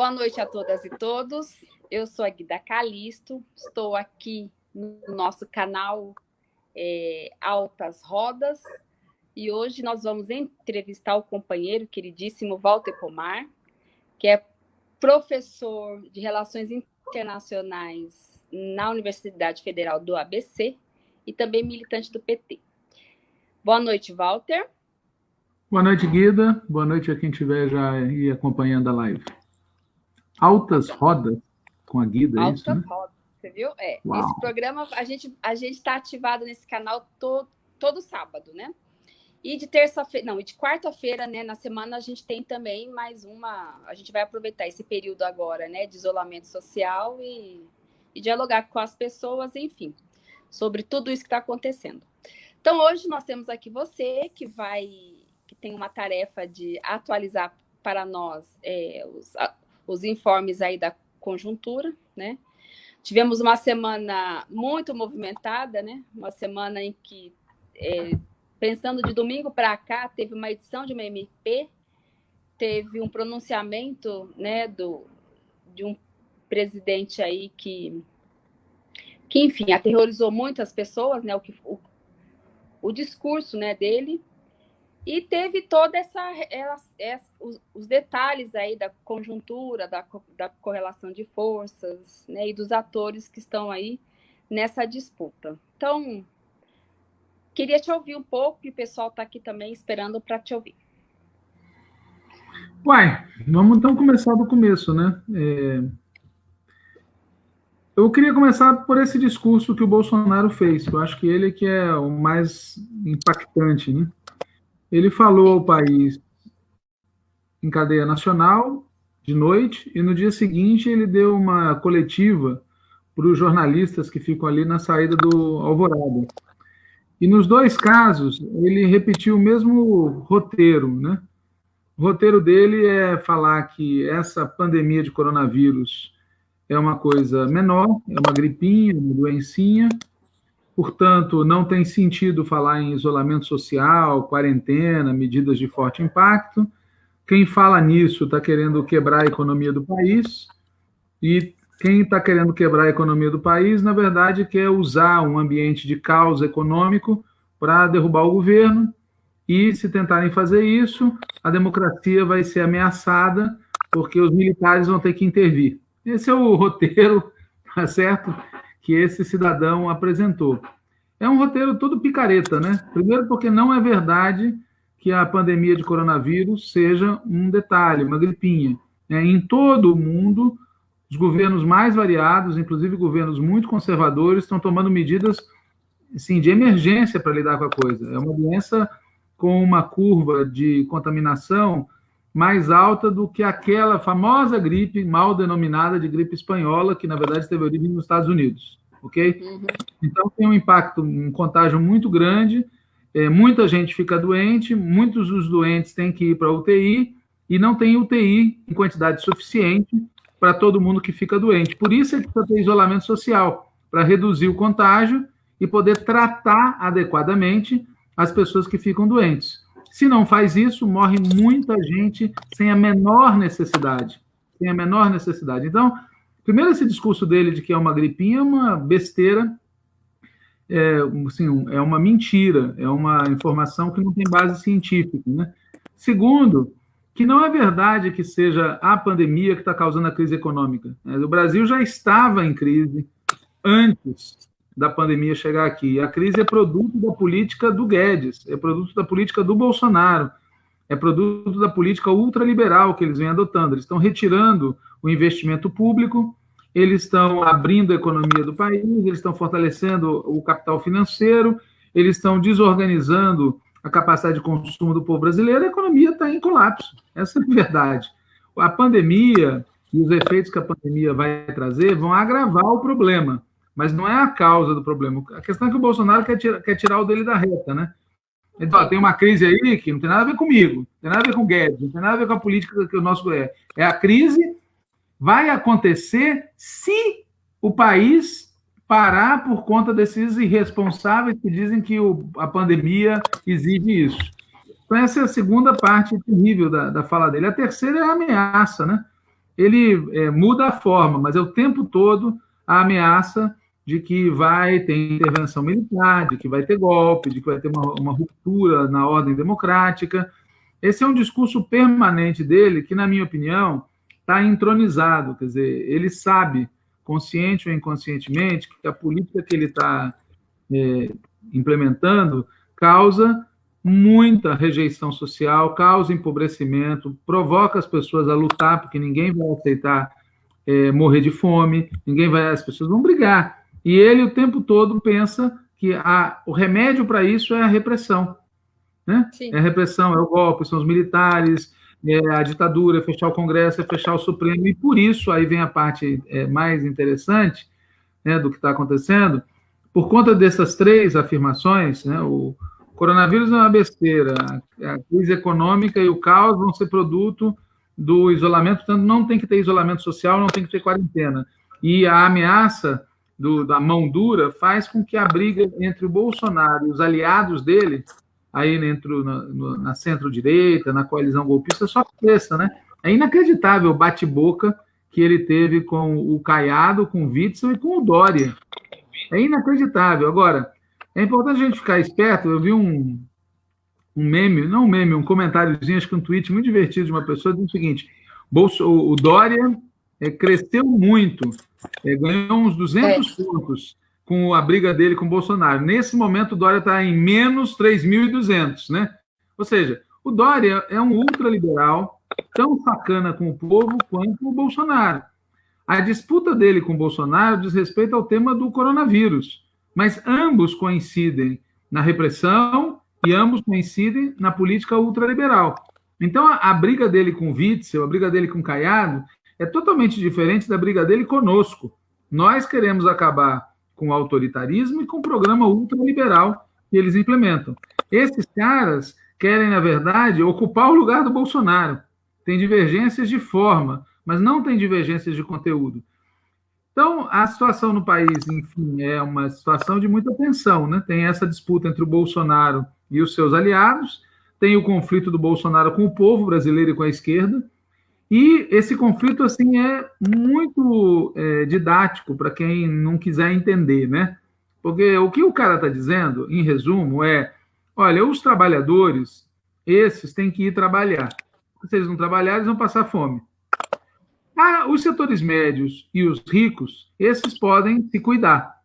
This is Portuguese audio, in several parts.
Boa noite a todas e todos. Eu sou a Guida Calisto, estou aqui no nosso canal é, Altas Rodas e hoje nós vamos entrevistar o companheiro queridíssimo Walter Pomar, que é professor de Relações Internacionais na Universidade Federal do ABC e também militante do PT. Boa noite, Walter. Boa noite, Guida. Boa noite a quem estiver já aí acompanhando a live. Altas Rodas com a Guida, Altas é isso, né? Rodas, você viu? É, Uau. esse programa, a gente a está ativado nesse canal to, todo sábado, né? E de terça-feira, não, e de quarta-feira, né, na semana a gente tem também mais uma, a gente vai aproveitar esse período agora, né, de isolamento social e, e dialogar com as pessoas, enfim, sobre tudo isso que está acontecendo. Então, hoje nós temos aqui você que vai, que tem uma tarefa de atualizar para nós é, os, os informes aí da conjuntura, né? Tivemos uma semana muito movimentada, né? Uma semana em que, é, pensando de domingo para cá, teve uma edição de uma MP, teve um pronunciamento, né, do, de um presidente aí que, que enfim, aterrorizou muitas pessoas, né? O, que, o, o discurso, né, dele, e teve toda essa, essa os, os, detalhes aí da conjuntura, da, da correlação de forças, né, e dos atores que estão aí nessa disputa. Então, queria te ouvir um pouco, e o pessoal está aqui também esperando para te ouvir. Uai, vamos então começar do começo, né? É... Eu queria começar por esse discurso que o Bolsonaro fez. Eu acho que ele que é o mais impactante, né? Ele falou ao país em cadeia nacional, de noite, e no dia seguinte ele deu uma coletiva para os jornalistas que ficam ali na saída do Alvorada. E nos dois casos, ele repetiu o mesmo roteiro, né? O roteiro dele é falar que essa pandemia de coronavírus é uma coisa menor, é uma gripinha, uma doencinha, Portanto, não tem sentido falar em isolamento social, quarentena, medidas de forte impacto. Quem fala nisso está querendo quebrar a economia do país, e quem está querendo quebrar a economia do país, na verdade, quer usar um ambiente de caos econômico para derrubar o governo, e se tentarem fazer isso, a democracia vai ser ameaçada, porque os militares vão ter que intervir. Esse é o roteiro, tá certo? Que esse cidadão apresentou. É um roteiro todo picareta, né? Primeiro, porque não é verdade que a pandemia de coronavírus seja um detalhe, uma gripinha. É, em todo o mundo, os governos mais variados, inclusive governos muito conservadores, estão tomando medidas assim, de emergência para lidar com a coisa. É uma doença com uma curva de contaminação mais alta do que aquela famosa gripe mal denominada de gripe espanhola, que na verdade teve origem nos Estados Unidos, ok? Uhum. Então tem um impacto, um contágio muito grande, é, muita gente fica doente, muitos dos doentes têm que ir para UTI e não tem UTI em quantidade suficiente para todo mundo que fica doente. Por isso é que precisa ter isolamento social, para reduzir o contágio e poder tratar adequadamente as pessoas que ficam doentes. Se não faz isso, morre muita gente sem a menor necessidade. Sem a menor necessidade. Então, primeiro, esse discurso dele de que é uma gripinha é uma besteira, é, assim, é uma mentira, é uma informação que não tem base científica. Né? Segundo, que não é verdade que seja a pandemia que está causando a crise econômica. O Brasil já estava em crise antes da pandemia chegar aqui. A crise é produto da política do Guedes, é produto da política do Bolsonaro, é produto da política ultraliberal que eles vêm adotando. Eles estão retirando o investimento público, eles estão abrindo a economia do país, eles estão fortalecendo o capital financeiro, eles estão desorganizando a capacidade de consumo do povo brasileiro, a economia está em colapso. Essa é a verdade. A pandemia e os efeitos que a pandemia vai trazer vão agravar o problema mas não é a causa do problema. A questão é que o Bolsonaro quer tirar, quer tirar o dele da reta, né? Ele fala, tem uma crise aí que não tem nada a ver comigo, não tem nada a ver com o Guedes, não tem nada a ver com a política que o nosso é. É a crise vai acontecer se o país parar por conta desses irresponsáveis que dizem que o, a pandemia exige isso. Então, essa é a segunda parte terrível da, da fala dele. A terceira é a ameaça, né? ele é, muda a forma, mas é o tempo todo a ameaça de que vai ter intervenção militar, de que vai ter golpe, de que vai ter uma, uma ruptura na ordem democrática. Esse é um discurso permanente dele que, na minha opinião, está entronizado. Quer dizer, ele sabe, consciente ou inconscientemente, que a política que ele está é, implementando causa muita rejeição social, causa empobrecimento, provoca as pessoas a lutar, porque ninguém vai aceitar é, morrer de fome, ninguém vai, as pessoas vão brigar. E ele o tempo todo pensa que a, o remédio para isso é a repressão. Né? É a repressão, é o golpe, são os militares, é a ditadura, é fechar o Congresso, é fechar o Supremo, e por isso, aí vem a parte é, mais interessante né, do que está acontecendo, por conta dessas três afirmações, né, o coronavírus é uma besteira, a crise econômica e o caos vão ser produto do isolamento, portanto, não tem que ter isolamento social, não tem que ter quarentena. E a ameaça do, da mão dura faz com que a briga entre o Bolsonaro e os aliados dele, aí dentro na, na centro-direita, na coalizão golpista, só cresça, né? É inacreditável o bate-boca que ele teve com o Caiado, com o Witzel e com o Dória. É inacreditável. Agora, é importante a gente ficar esperto. Eu vi um, um meme, não um meme, um comentáriozinho, acho que um tweet muito divertido de uma pessoa, dizendo o seguinte: Bolso, o Dória é, cresceu muito, é, ganhou uns 200 é. pontos com a briga dele com o Bolsonaro. Nesse momento, o Dória está em menos 3.200, né? Ou seja, o Dória é um ultraliberal, tão sacana com o povo quanto o Bolsonaro. A disputa dele com o Bolsonaro diz respeito ao tema do coronavírus, mas ambos coincidem na repressão e ambos coincidem na política ultraliberal. Então, a, a briga dele com o Witzel, a briga dele com o Caiado, é totalmente diferente da briga dele conosco. Nós queremos acabar com o autoritarismo e com o programa ultraliberal que eles implementam. Esses caras querem, na verdade, ocupar o lugar do Bolsonaro. Tem divergências de forma, mas não tem divergências de conteúdo. Então, a situação no país, enfim, é uma situação de muita tensão, né? Tem essa disputa entre o Bolsonaro e os seus aliados, tem o conflito do Bolsonaro com o povo brasileiro e com a esquerda, e esse conflito assim é muito é, didático para quem não quiser entender, né? Porque o que o cara está dizendo, em resumo, é: olha, os trabalhadores, esses têm que ir trabalhar. Se eles não trabalharem, eles vão passar fome. Ah, os setores médios e os ricos, esses podem se cuidar.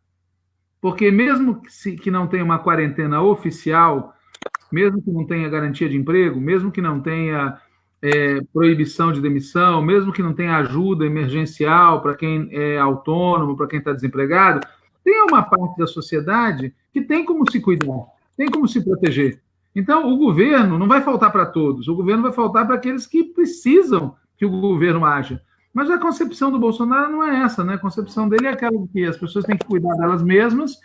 Porque mesmo que, se, que não tenha uma quarentena oficial, mesmo que não tenha garantia de emprego, mesmo que não tenha é, proibição de demissão, mesmo que não tenha ajuda emergencial para quem é autônomo, para quem está desempregado, tem uma parte da sociedade que tem como se cuidar, tem como se proteger. Então, o governo não vai faltar para todos, o governo vai faltar para aqueles que precisam que o governo haja. Mas a concepção do Bolsonaro não é essa, né? A concepção dele é aquela de que as pessoas têm que cuidar delas mesmas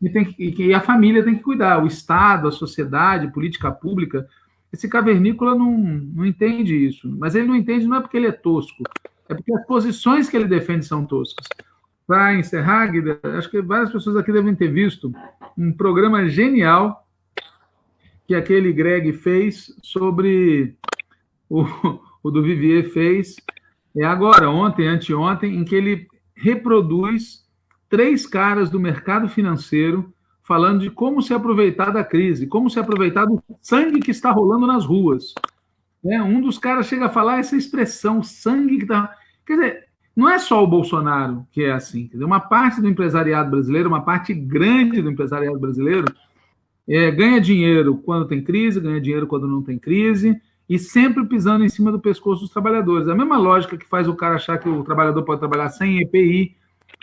e, tem que, e a família tem que cuidar, o Estado, a sociedade, política pública esse cavernícola não, não entende isso. Mas ele não entende não é porque ele é tosco, é porque as posições que ele defende são toscas. Para encerrar, Guida, acho que várias pessoas aqui devem ter visto um programa genial que aquele Greg fez sobre o, o do Vivier fez é agora, ontem, anteontem, em que ele reproduz três caras do mercado financeiro falando de como se aproveitar da crise, como se aproveitar do sangue que está rolando nas ruas. É, um dos caras chega a falar essa expressão, sangue que está. Quer dizer, não é só o Bolsonaro que é assim. Quer dizer, uma parte do empresariado brasileiro, uma parte grande do empresariado brasileiro, é, ganha dinheiro quando tem crise, ganha dinheiro quando não tem crise, e sempre pisando em cima do pescoço dos trabalhadores. A mesma lógica que faz o cara achar que o trabalhador pode trabalhar sem EPI,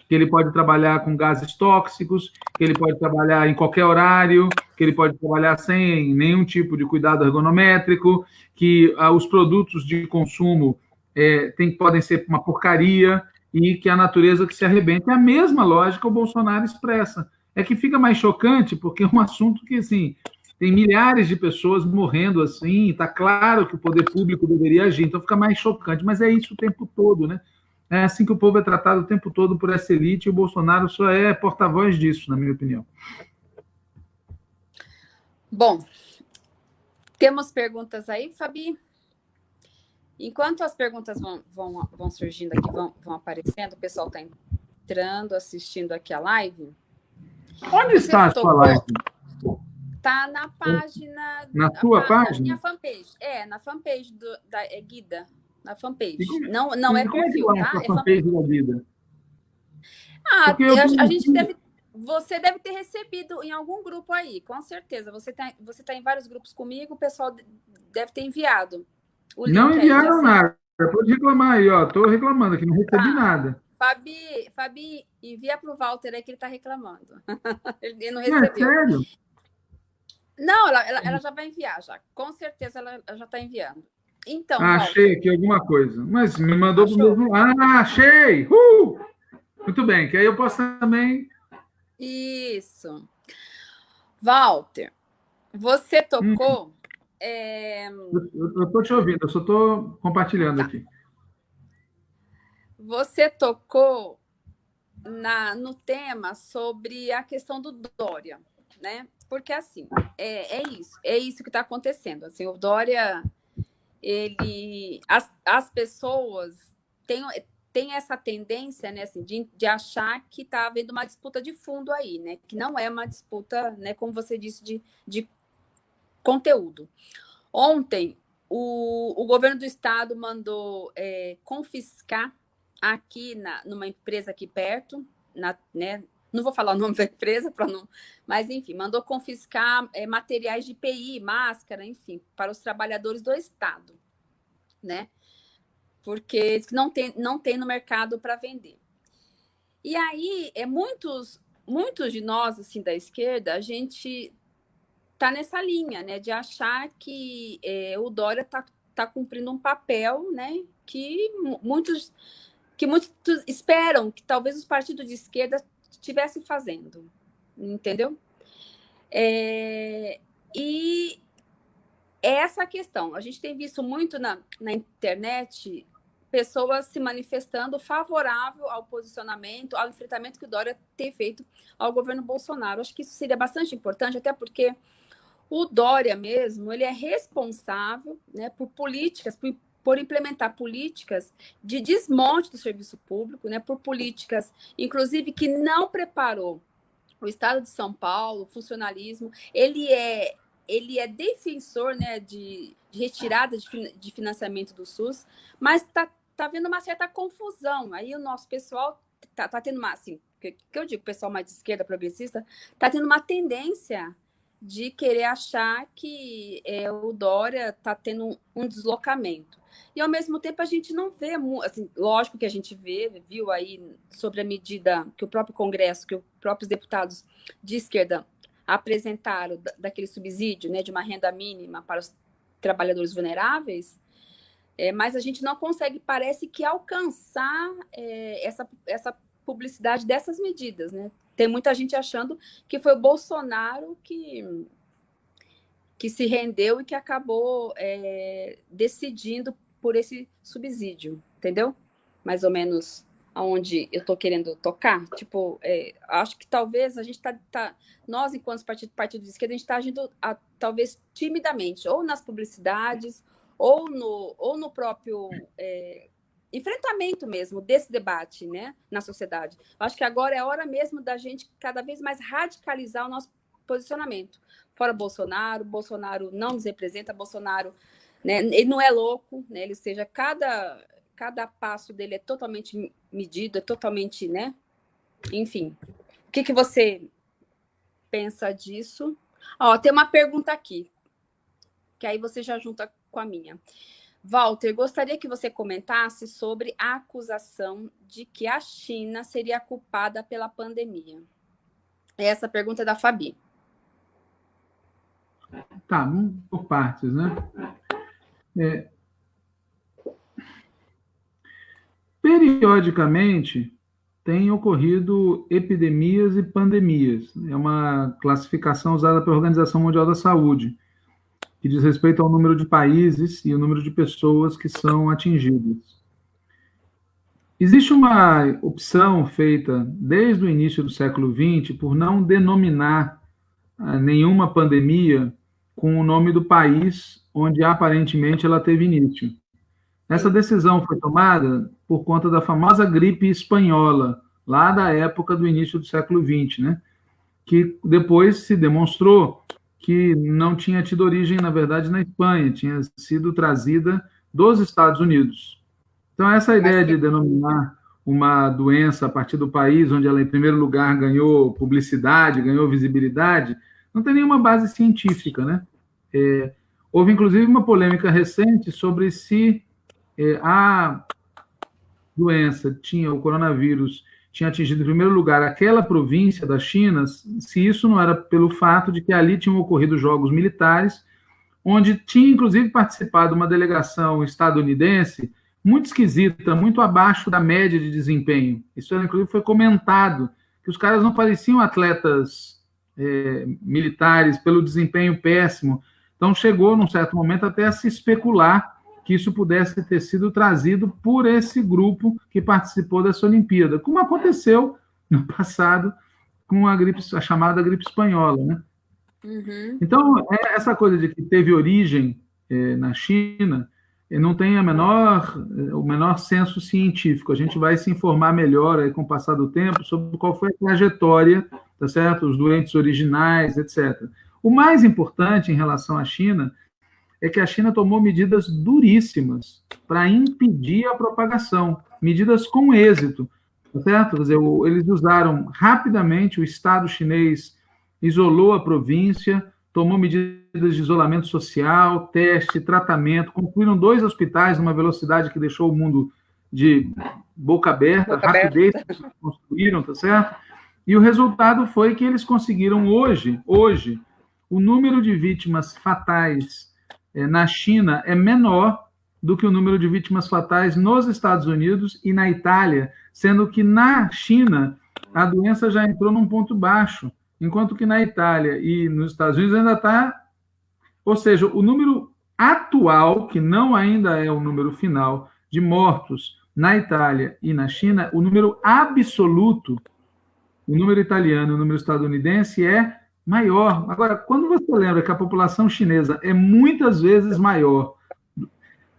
que ele pode trabalhar com gases tóxicos, que ele pode trabalhar em qualquer horário, que ele pode trabalhar sem nenhum tipo de cuidado ergonométrico, que ah, os produtos de consumo é, tem, podem ser uma porcaria e que a natureza que se arrebenta. É a mesma lógica o Bolsonaro expressa. É que fica mais chocante porque é um assunto que, assim, tem milhares de pessoas morrendo assim, está claro que o poder público deveria agir, então fica mais chocante, mas é isso o tempo todo, né? É assim que o povo é tratado o tempo todo por essa elite, e o Bolsonaro só é porta-voz disso, na minha opinião. Bom, temos perguntas aí, Fabi? Enquanto as perguntas vão, vão, vão surgindo aqui, vão, vão aparecendo, o pessoal está entrando, assistindo aqui a live. Onde está a sua live? Está na página. Na sua página? Na minha fanpage. É, na fanpage do, da é Guida. Na fanpage. Não, não é perfil, é tá? É fanpage da Guida. Ah, eu, a gente deve. Você deve ter recebido em algum grupo aí, com certeza. Você está você tá em vários grupos comigo, o pessoal deve ter enviado. não enviaram assim. nada. Pode reclamar aí, ó. Estou reclamando aqui, não recebi ah, nada. Fabi, Fabi, envia para o Walter aí que ele está reclamando. ele não recebeu. É, sério? Não, ela, ela, ela, já vai enviar, já. Com certeza ela já está enviando. Então. Ah, achei aqui alguma coisa. Mas me mandou para o mesmo. Ah, achei! Uh! Muito bem, que aí eu posso também. Isso. Walter, você tocou. Hum. É... Eu estou te ouvindo, eu só estou compartilhando tá. aqui. Você tocou na, no tema sobre a questão do Dória, né? Porque assim, é, é isso, é isso que está acontecendo. Assim, o Dória, ele, as, as pessoas têm, têm essa tendência, né, assim, de, de achar que está havendo uma disputa de fundo aí, né? Que não é uma disputa, né, como você disse, de, de conteúdo. Ontem, o, o governo do estado mandou é, confiscar aqui na, numa empresa aqui perto, na, né, não vou falar o nome da empresa para não, mas enfim, mandou confiscar é, materiais de IPI, máscara, enfim, para os trabalhadores do estado, né? Porque não tem, não tem no mercado para vender. E aí, é muitos, muitos de nós assim da esquerda, a gente tá nessa linha, né, de achar que é, o Dória tá, tá cumprindo um papel, né, que muitos que muitos esperam que talvez os partidos de esquerda estivessem fazendo, entendeu? É, e essa questão, a gente tem visto muito na, na internet pessoas se manifestando favorável ao posicionamento, ao enfrentamento que o Dória tem feito ao governo Bolsonaro. Acho que isso seria bastante importante, até porque o Dória mesmo, ele é responsável né, por políticas, por por implementar políticas de desmonte do serviço público, né, por políticas, inclusive, que não preparou o Estado de São Paulo, o funcionalismo, ele é ele é defensor né, de, de retirada de, de, financiamento do SUS, mas está tá havendo uma certa confusão. Aí o nosso pessoal está tá tendo uma, assim, que, que eu digo, pessoal mais de esquerda, progressista, está tendo uma tendência de querer achar que é, o Dória está tendo um, um, deslocamento. E, ao mesmo tempo, a gente não vê, assim, lógico que a gente vê, viu aí sobre a medida que o próprio Congresso, que os próprios deputados de esquerda apresentaram daquele subsídio né, de uma renda mínima para os trabalhadores vulneráveis, é, mas a gente não consegue, parece que, alcançar é, essa, essa publicidade dessas medidas, né? Tem muita gente achando que foi o Bolsonaro que, que se rendeu e que acabou é, decidindo por esse subsídio, entendeu? Mais ou menos aonde eu estou querendo tocar. Tipo, é, acho que talvez a gente está, tá, nós, enquanto partido, partido de esquerda, a gente está agindo a, talvez timidamente, ou nas publicidades, ou no, ou no próprio é, enfrentamento mesmo desse debate né, na sociedade. Acho que agora é hora mesmo da gente cada vez mais radicalizar o nosso posicionamento. Fora Bolsonaro, Bolsonaro não nos representa, Bolsonaro né, ele não é louco, né, ele seja cada, cada passo dele é totalmente medido, é totalmente, né? Enfim, o que, que você pensa disso? Ó, tem uma pergunta aqui, que aí você já junta com a minha. Walter, gostaria que você comentasse sobre a acusação de que a China seria culpada pela pandemia. Essa pergunta é da Fabi. Tá, por partes, né? É... Periodicamente, tem ocorrido epidemias e pandemias. É uma classificação usada pela Organização Mundial da Saúde que diz respeito ao número de países e o número de pessoas que são atingidas. Existe uma opção feita desde o início do século XX por não denominar ah, nenhuma pandemia com o nome do país onde aparentemente ela teve início. Essa decisão foi tomada por conta da famosa gripe espanhola, lá da época do início do século XX, né? que depois se demonstrou que não tinha tido origem, na verdade, na Espanha, tinha sido trazida dos Estados Unidos. Então, essa ideia de denominar uma doença a partir do país onde ela, em primeiro lugar, ganhou publicidade, ganhou visibilidade, não tem nenhuma base científica, né? É, houve, inclusive, uma polêmica recente sobre se é, a doença tinha, o coronavírus, tinha atingido em primeiro lugar aquela província da China, se isso não era pelo fato de que ali tinham ocorrido jogos militares, onde tinha, inclusive, participado uma delegação estadunidense muito esquisita, muito abaixo da média de desempenho. Isso, inclusive, foi comentado, que os caras não pareciam atletas é, militares pelo desempenho péssimo. Então, chegou, num certo momento, até a se especular que isso pudesse ter sido trazido por esse grupo que participou dessa Olimpíada, como aconteceu no passado com a, gripe, a chamada gripe espanhola. Né? Uhum. Então, é essa coisa de que teve origem é, na China não tem a menor, o menor senso científico. A gente vai se informar melhor aí com o passar do tempo sobre qual foi a trajetória, tá certo? Os doentes originais, etc. O mais importante em relação à China é que a China tomou medidas duríssimas para impedir a propagação, medidas com êxito, tá certo? Quer dizer, eles usaram rapidamente, o Estado chinês isolou a província, tomou medidas de isolamento social, teste, tratamento, concluíram dois hospitais numa velocidade que deixou o mundo de boca aberta, boca rapidez aberta. que construíram, tá certo? E o resultado foi que eles conseguiram hoje, hoje, o número de vítimas fatais na China é menor do que o número de vítimas fatais nos Estados Unidos e na Itália, sendo que na China a doença já entrou num ponto baixo enquanto que na Itália e nos Estados Unidos ainda está. Ou seja, o número atual, que não ainda é o número final, de mortos na Itália e na China, o número absoluto, o número italiano e o número estadunidense é maior. Agora, quando você lembra que a população chinesa é muitas vezes maior,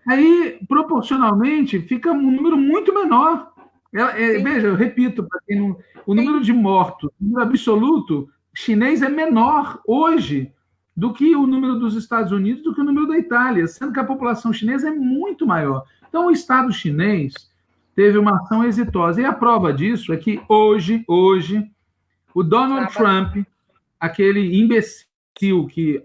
aí proporcionalmente fica um número muito menor. É, é, veja, eu repito, não, o número de mortos, o número absoluto chinês é menor hoje do que o número dos Estados Unidos, do que o número da Itália, sendo que a população chinesa é muito maior. Então, o Estado chinês teve uma ação exitosa. E a prova disso é que hoje, hoje, o Donald Trump, aquele imbecil que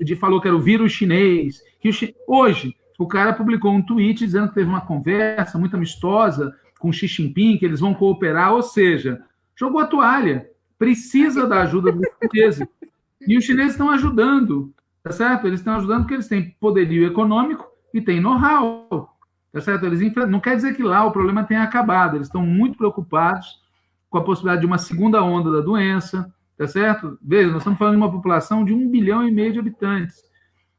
de, falou que era o vírus chinês, que o, hoje o cara publicou um tweet dizendo que teve uma conversa muito amistosa com Xi Jinping, que eles vão cooperar, ou seja, jogou a toalha, precisa da ajuda dos chineses. E os chineses estão ajudando, tá certo? Eles estão ajudando porque eles têm poderio econômico e têm know-how, tá certo? Eles não quer dizer que lá o problema tenha acabado, eles estão muito preocupados com a possibilidade de uma segunda onda da doença, tá certo? Veja, nós estamos falando de uma população de um bilhão e meio de habitantes.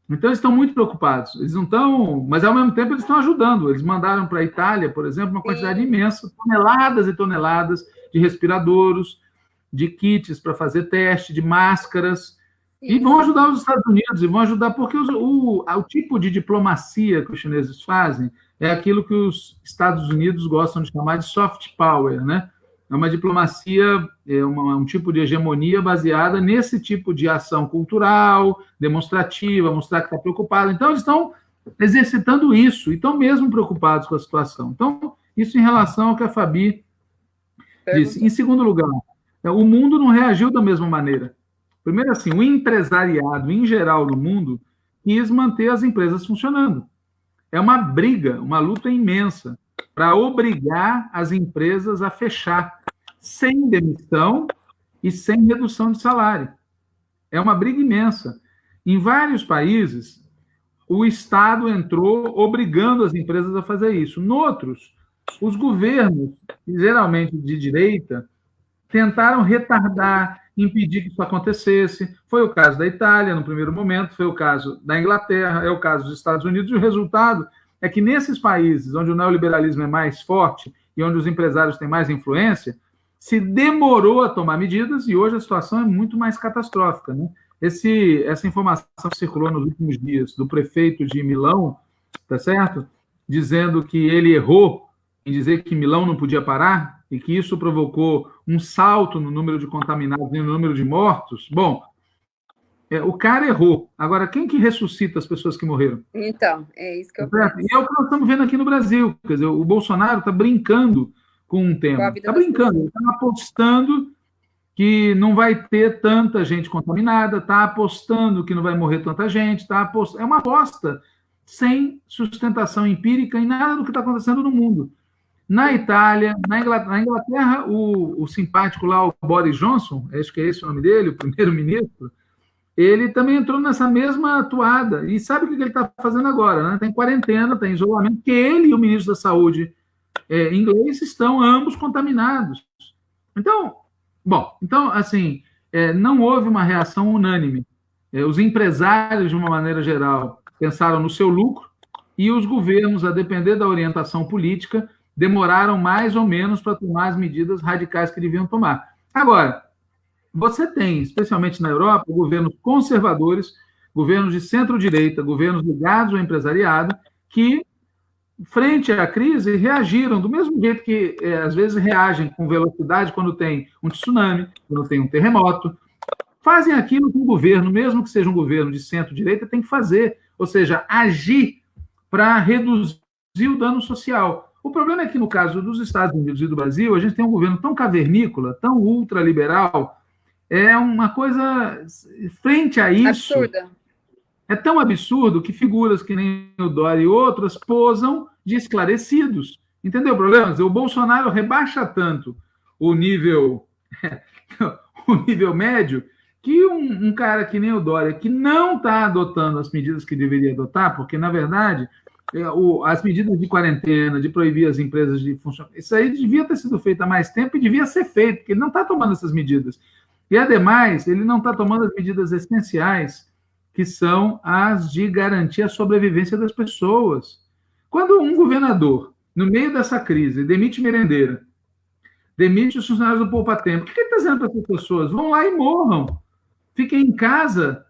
Então, eles estão muito preocupados. Eles não estão, mas ao mesmo tempo eles estão ajudando. Eles mandaram para a Itália, por exemplo, uma quantidade Sim. imensa, toneladas e toneladas de respiradores, de kits para fazer teste, de máscaras. Sim. E vão ajudar os Estados Unidos, e vão ajudar, porque os, o, o tipo de diplomacia que os chineses fazem é aquilo que os Estados Unidos gostam de chamar de soft power, né? É uma diplomacia, é uma, um tipo de hegemonia baseada nesse tipo de ação cultural, demonstrativa, mostrar que está preocupado. Então, eles estão exercitando isso e estão mesmo preocupados com a situação. Então, isso em relação ao que a Fabi disse. Em segundo lugar, é, o mundo não reagiu da mesma maneira. Primeiro, assim, o empresariado, em geral, no mundo, quis manter as empresas funcionando. É uma briga, uma luta imensa para obrigar as empresas a fechar sem demissão e sem redução de salário. É uma briga imensa. Em vários países, o Estado entrou obrigando as empresas a fazer isso. Noutros, os governos, geralmente de direita, tentaram retardar, impedir que isso acontecesse. Foi o caso da Itália, no primeiro momento, foi o caso da Inglaterra, é o caso dos Estados Unidos, e o resultado é que nesses países onde o neoliberalismo é mais forte e onde os empresários têm mais influência, se demorou a tomar medidas e hoje a situação é muito mais catastrófica. Né? Esse, essa informação circulou nos últimos dias do prefeito de Milão, tá certo? dizendo que ele errou em dizer que Milão não podia parar e que isso provocou um salto no número de contaminados e no número de mortos. Bom, é, o cara errou. Agora, quem que ressuscita as pessoas que morreram? Então, é isso que eu penso. E é o que nós estamos vendo aqui no Brasil. Quer dizer, o Bolsonaro está brincando com um tema. Está brincando, está apostando que não vai ter tanta gente contaminada, está apostando que não vai morrer tanta gente, tá apost... é uma aposta sem sustentação empírica em nada do que está acontecendo no mundo. Na Itália, na Inglaterra, na Inglaterra o, o, simpático lá, o Boris Johnson, acho que é esse o nome dele, o primeiro-ministro, ele também entrou nessa mesma atuada. E sabe o que ele está fazendo agora? Né? Está em quarentena, está em isolamento, porque ele e o ministro da Saúde é, inglês estão ambos contaminados. Então, bom, então, assim, é, não houve uma reação unânime. É, os empresários, de uma maneira geral, pensaram no seu lucro e os governos, a depender da orientação política, demoraram mais ou menos para tomar as medidas radicais que deviam tomar. Agora, você tem, especialmente na Europa, governos conservadores, governos de centro-direita, governos ligados ao empresariado, que, frente à crise, reagiram do mesmo jeito que, é, às vezes, reagem com velocidade quando tem um tsunami, quando tem um terremoto. Fazem aquilo que o governo, mesmo que seja um governo de centro-direita, tem que fazer, ou seja, agir para reduzir o dano social. O problema é que, no caso dos Estados Unidos e do Brasil, a gente tem um governo tão cavernícola, tão ultraliberal, é uma coisa frente a isso. Absurda. É tão absurdo que figuras que nem o Dória e outras posam de esclarecidos. Entendeu o problema? O Bolsonaro rebaixa tanto o nível o nível médio que um, um, cara que nem o Dória, que não está adotando as medidas que deveria adotar, porque, na verdade, é, o, as medidas de quarentena, de proibir as empresas de funcionar, isso aí devia ter sido feito há mais tempo e devia ser feito, porque ele não está tomando essas medidas. E, ademais, ele não está tomando as medidas essenciais, que são as de garantir a sobrevivência das pessoas. Quando um governador, no meio dessa crise, demite merendeira, demite os funcionários do Poupa Tempo, o que ele está dizendo para essas pessoas? Vão lá e morram. Fiquem em casa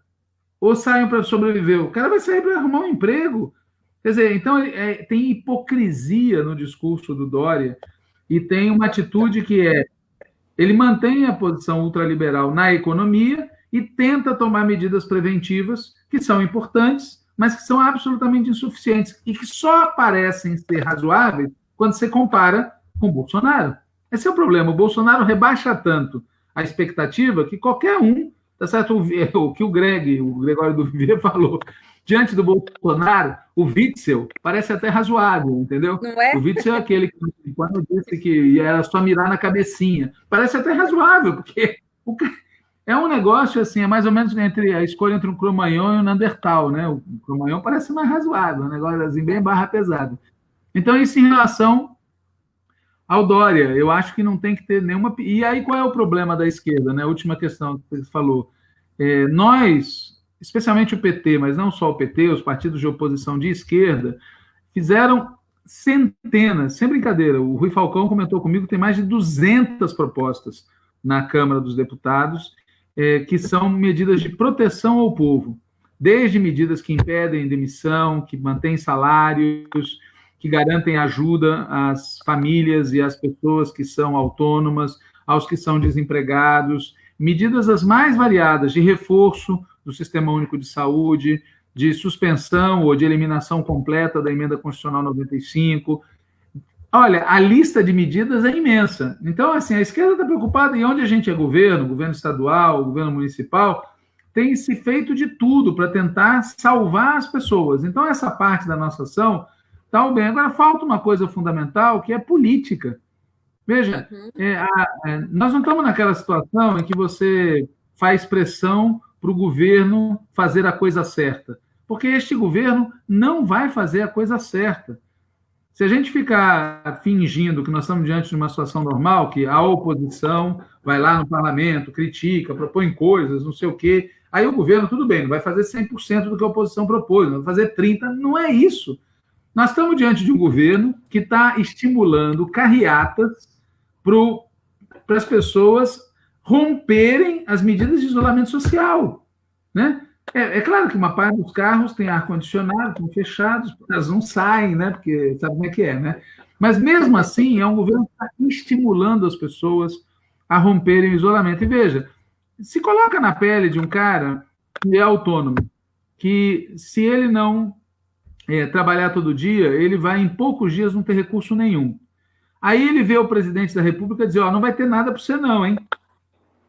ou saiam para sobreviver. O cara vai sair para arrumar um emprego. Quer dizer, então é, tem hipocrisia no discurso do Dória e tem uma atitude que é ele mantém a posição ultraliberal na economia e tenta tomar medidas preventivas que são importantes, mas que são absolutamente insuficientes e que só parecem ser razoáveis quando você compara com Bolsonaro. Esse é o problema. O Bolsonaro rebaixa tanto a expectativa que qualquer um, tá certo? O, que o Greg, o Gregório do Viver falou, diante do Bolsonaro, o Witzel parece até razoável, entendeu? Não é? O Witzel é aquele que, quando disse que era só mirar na cabecinha, parece até razoável, porque o, é um negócio assim, é mais ou menos entre a escolha entre um Cromanhon e um Neandertal, né? O Cromanhon parece mais razoável, um negócio assim, bem barra pesada. Então, isso em relação ao Dória, eu acho que não tem que ter nenhuma. E aí, qual é o problema da esquerda, né? A última questão que você falou. É, nós, especialmente o PT, mas não só o PT, os partidos de oposição de esquerda, fizeram centenas, sem brincadeira, o Rui Falcão comentou comigo tem mais de 200 propostas na Câmara dos Deputados, é, que são medidas de proteção ao povo, desde medidas que impedem demissão, que mantêm salários, que garantem ajuda às famílias e às pessoas que são autônomas, aos que são desempregados, medidas as mais variadas de reforço do Sistema Único de Saúde, de suspensão ou de eliminação completa da emenda constitucional 95. Olha, a lista de medidas é imensa. Então, assim, a esquerda está preocupada em onde a gente é governo, governo estadual, governo municipal, tem se feito de tudo para tentar salvar as pessoas. Então, essa parte da nossa ação está bem. Agora, falta uma coisa fundamental, que é política. Veja, uhum. é, a, é, nós não estamos naquela situação em que você faz pressão para o governo fazer a coisa certa. Porque este governo não vai fazer a coisa certa. Se a gente ficar fingindo que nós estamos diante de uma situação normal, que a oposição vai lá no parlamento, critica, propõe coisas, não sei o quê, aí o governo, tudo bem, não vai fazer 100% do que a oposição propôs, vai fazer 30%, não é isso. Nós estamos diante de um governo que está estimulando carreatas para as pessoas romperem as medidas de isolamento social. Né? É, é, claro que uma parte dos carros tem ar-condicionado, estão fechados, elas não saem, né? Porque sabe como é que é, né? Mas mesmo assim, é um governo que está estimulando as pessoas a romperem o isolamento. E veja, se coloca na pele de um cara que é autônomo, que se ele não é, trabalhar todo dia, ele vai em poucos dias não ter recurso nenhum. Aí ele vê o presidente da República dizer: Ó, não vai ter nada para você, não, hein?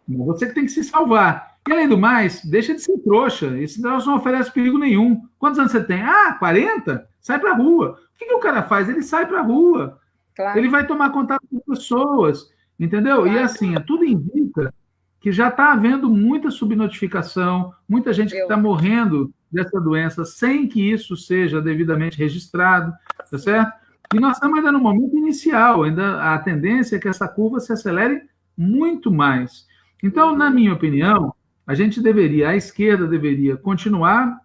Você que tem que se salvar. E além do mais, deixa de ser trouxa. Esse negócio não oferece perigo nenhum. Quantos anos você tem? Ah, 40? Sai para a rua. O que, que, o cara faz? Ele sai para a rua. Claro. Ele vai tomar contato com pessoas. Entendeu? Claro. E assim, tudo indica que já está havendo muita subnotificação, muita gente que está morrendo dessa doença sem que isso seja devidamente registrado, tá certo? E nós estamos ainda no momento inicial, ainda a tendência é que essa curva se acelere muito mais. Então, na minha opinião, a gente deveria, a esquerda deveria continuar